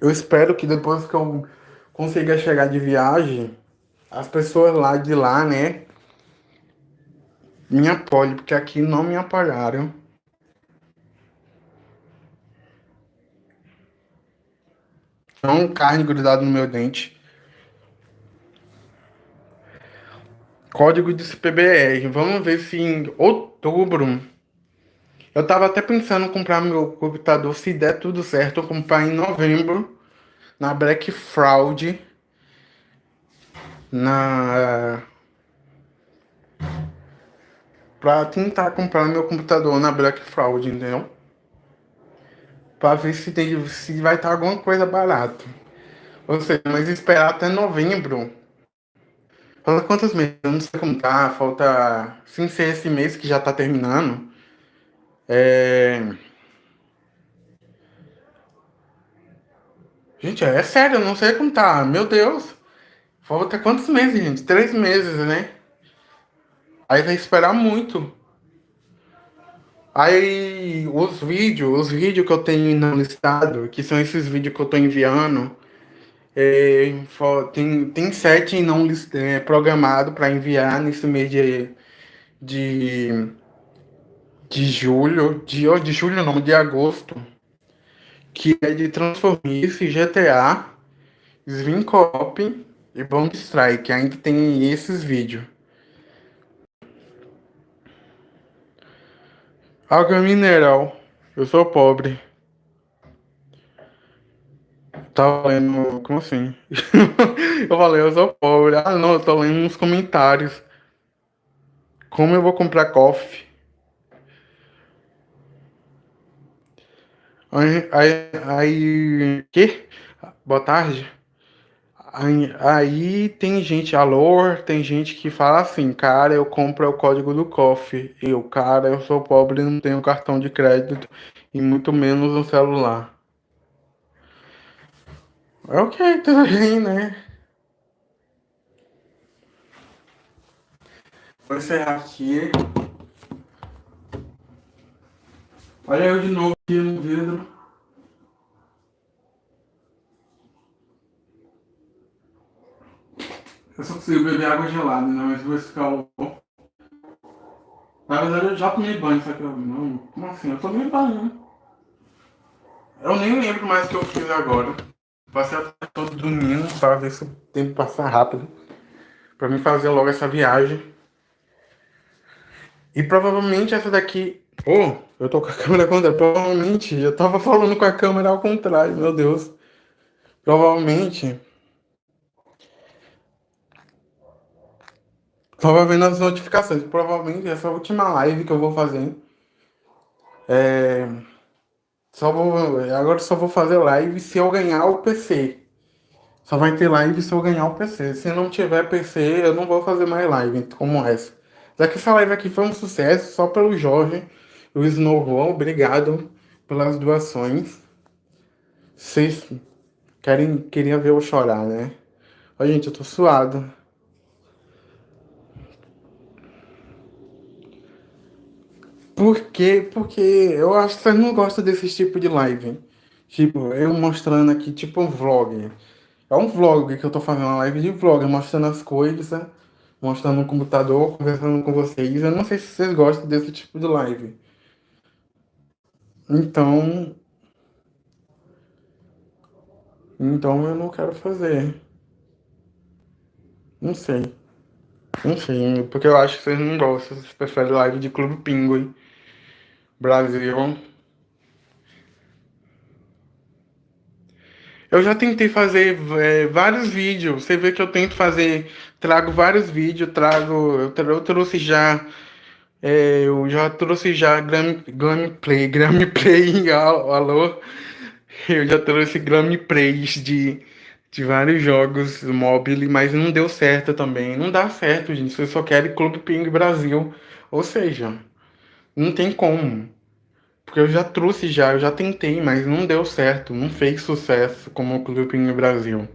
Eu espero que depois que eu consiga chegar de viagem, as pessoas lá de lá, né, me apoiem, porque aqui não me apoiaram. Não carne grudada no meu dente. Código de PBR. Vamos ver se em. Eu tava até pensando em comprar meu computador, se der tudo certo, eu comprar em novembro, na Black Fraud, na pra tentar comprar meu computador na Black Fraud, entendeu? Pra ver se, tem, se vai estar alguma coisa barato. Ou seja, mas esperar até novembro. Falta quantos meses? Eu não sei como tá. Falta. Sem ser esse mês que já tá terminando. É. Gente, é sério, eu não sei como tá. Meu Deus. Falta quantos meses, gente? Três meses, né? Aí vai esperar muito. Aí os vídeos, os vídeos que eu tenho no listado, que são esses vídeos que eu tô enviando, é, tem, tem sete não é, programado para enviar nesse mês de, de, de julho, de, de julho não, de agosto, que é de Transformice, GTA, Svincop e Bomb Strike. Ainda tem esses vídeos. Água mineral. Eu sou pobre. Tava lendo. Como assim? (laughs) eu falei, eu sou pobre. Ah, não, eu tô lendo uns comentários. Como eu vou comprar coffee? Aí. Aí. que? Boa tarde. Aí, aí, tem gente, alô, tem gente que fala assim, cara, eu compro o código do COF. Eu, cara, eu sou pobre não tenho cartão de crédito e muito menos um celular. É ok, tudo bem, né? Vou encerrar aqui. Olha eu de novo aqui no vidro. Eu só consigo beber água gelada, né? Mas vou esse calor. Na verdade eu já tomei banho, só que eu. Não, como assim? Eu tomei banho, né? Eu nem lembro mais o que eu fiz agora. Tarde todo dormindo para ver se o tempo passa rápido. Pra mim fazer logo essa viagem. E provavelmente essa daqui. Oh, eu tô com a (laughs) câmera contrária. Provavelmente eu tava falando com a câmera ao contrário, meu Deus. Provavelmente Tava vendo as notificações. Provavelmente essa última live que eu vou fazer. É... Só vou... Agora só vou fazer live se eu ganhar o PC. Só vai ter live se eu ganhar o PC. Se não tiver PC, eu não vou fazer mais live como essa. Já que essa live aqui foi um sucesso, só pelo Jorge o Snowball, obrigado pelas doações. Vocês querem, queriam ver eu chorar, né? Ó, gente, eu tô suado. Por quê? Porque eu acho que vocês não gostam desse tipo de live. Tipo, eu mostrando aqui, tipo um vlog. É um vlog que eu tô fazendo, uma live de vlog, mostrando as coisas, mostrando o computador, conversando com vocês. Eu não sei se vocês gostam desse tipo de live. Então. Então eu não quero fazer. Não sei. Não sei, porque eu acho que vocês não gostam. Vocês preferem live de Clube Pinguim. Brasil. Eu já tentei fazer é, vários vídeos. Você vê que eu tento fazer, trago vários vídeos, trago, eu, eu trouxe já, é, eu já trouxe já gameplay, (laughs) gameplay, alô, eu já trouxe gameplays de, de vários jogos móveis, mas não deu certo também. Não dá certo, gente. Você só quer Clube Ping Brasil, ou seja, não tem como. Porque eu já trouxe já, eu já tentei, mas não deu certo, não fez sucesso como o Clube no Brasil.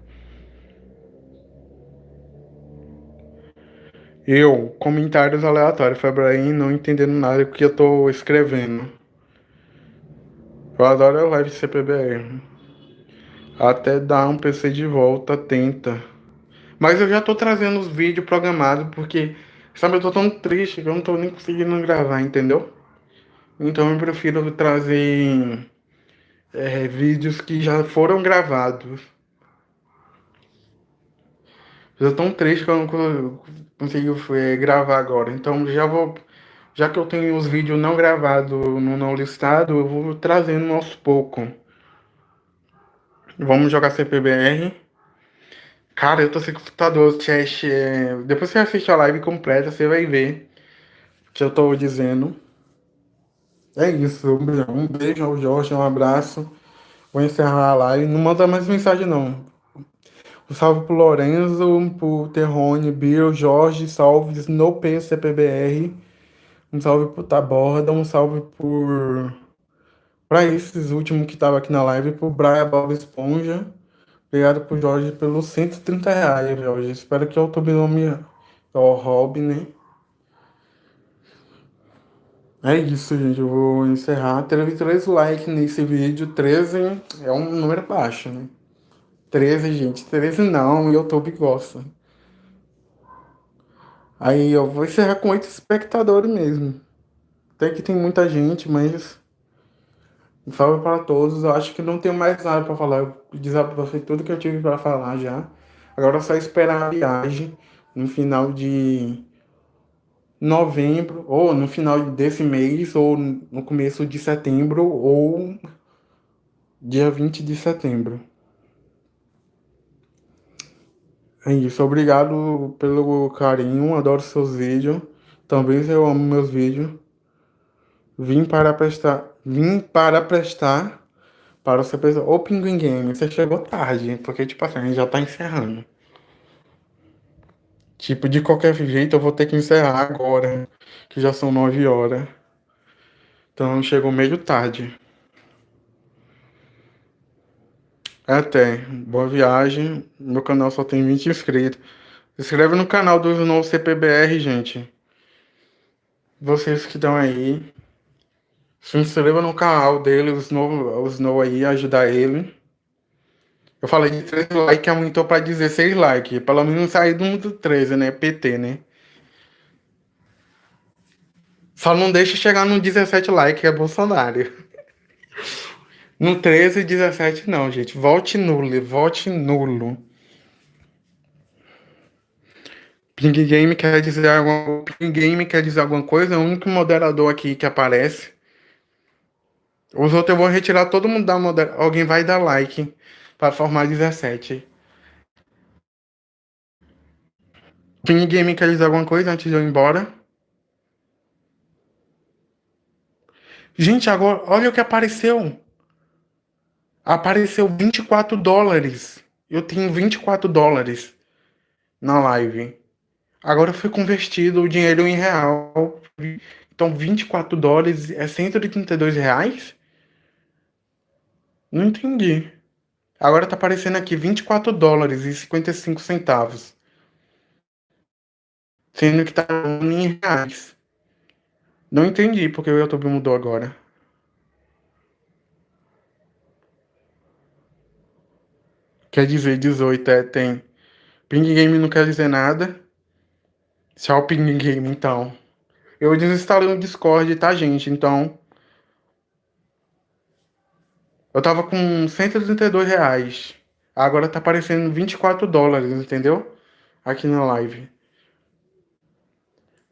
Eu, comentários aleatórios, Febraim, não entendendo nada do que eu tô escrevendo. Eu adoro a live CPBR. Até dar um PC de volta, tenta. Mas eu já tô trazendo os vídeos programados, porque, sabe, eu tô tão triste que eu não tô nem conseguindo gravar, entendeu? Então eu prefiro trazer é, vídeos que já foram gravados. Eu tão triste que eu não consigo é, gravar agora. Então já vou. Já que eu tenho os vídeos não gravados no não listado, eu vou trazendo aos poucos. Vamos jogar CPBR. Cara, eu tô sem computador, chat. É... Depois você assiste a live completa, você vai ver. que eu tô dizendo. É isso. Um beijo, ao Jorge, um abraço. Vou encerrar a live. Não manda mais mensagem, não. Um salve pro Lorenzo, pro Terrone, Bill, Jorge, salve Snowpen CPBR. Um salve pro Taborda, um salve por. Pra esses últimos que estavam aqui na live, pro Brian Bob Esponja. Obrigado pro Jorge pelos 130 reais, Jorge. Espero que YouTube não me o hobby, né? É isso, gente. Eu vou encerrar. Teve 13 likes nesse vídeo. 13 é um número baixo, né? 13, gente. 13 não, o YouTube gosta. Aí eu vou encerrar com 8 espectadores mesmo. Até que tem muita gente, mas. Um salve para todos. Eu acho que não tenho mais nada para falar. Eu desabafei tudo que eu tive para falar já. Agora é só esperar a viagem no final de novembro, ou no final desse mês, ou no começo de setembro, ou dia 20 de setembro. É isso, obrigado pelo carinho, adoro seus vídeos. Também eu amo meus vídeos. Vim para prestar, vim para prestar para você pensar, ô Pinguim Game, você chegou tarde, porque tipo assim, a gente já tá encerrando. Tipo, de qualquer jeito eu vou ter que encerrar agora, que já são nove horas. Então chegou meio tarde. Até, boa viagem. Meu canal só tem 20 inscritos. Se inscreve no canal do Snow CPBR, gente. Vocês que estão aí. Se inscreva no canal dele, o Snow, o Snow aí, ajudar ele. Eu falei de 3 likes, aumentou para 16 likes. Pelo menos sair do mundo 13, né? PT, né? Só não deixa chegar no 17 likes, é Bolsonaro. (laughs) No 13 e 17 não, gente. Vote nulo, vote nulo. Ping Game quer dizer alguma, Ping Game quer dizer alguma coisa, é o único moderador aqui que aparece. Os outros eu vou retirar todo mundo da moderação. Alguém vai dar like para formar 17. Ping Game quer dizer alguma coisa antes de eu ir embora? Gente, agora, olha o que apareceu. Apareceu 24 dólares. Eu tenho 24 dólares na live. Agora foi convertido o dinheiro em real. Então 24 dólares é 132 reais? Não entendi. Agora tá aparecendo aqui 24 dólares e 55 centavos. Sendo que tá em reais. Não entendi porque o YouTube mudou agora. Quer dizer 18, é, tem. Ping Game não quer dizer nada. Tchau, Ping Game, então. Eu desinstalei o Discord, tá, gente? Então, eu tava com 132 reais. Agora tá aparecendo 24 dólares, entendeu? Aqui na live.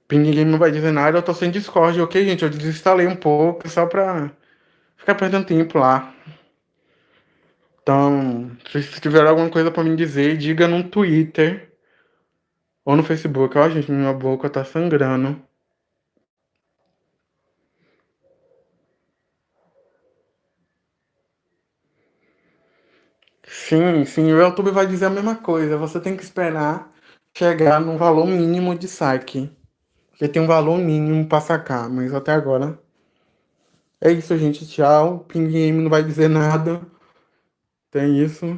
Ping Game não vai dizer nada, eu tô sem Discord, ok, gente? Eu desinstalei um pouco, só pra ficar perdendo tempo lá. Então, se tiver alguma coisa pra me dizer, diga no Twitter ou no Facebook. Ó, gente, minha boca tá sangrando. Sim, sim, o YouTube vai dizer a mesma coisa. Você tem que esperar chegar no valor mínimo de saque. Porque tem um valor mínimo para sacar, mas até agora. É isso, gente. Tchau. Ping Game não vai dizer nada. Tem isso.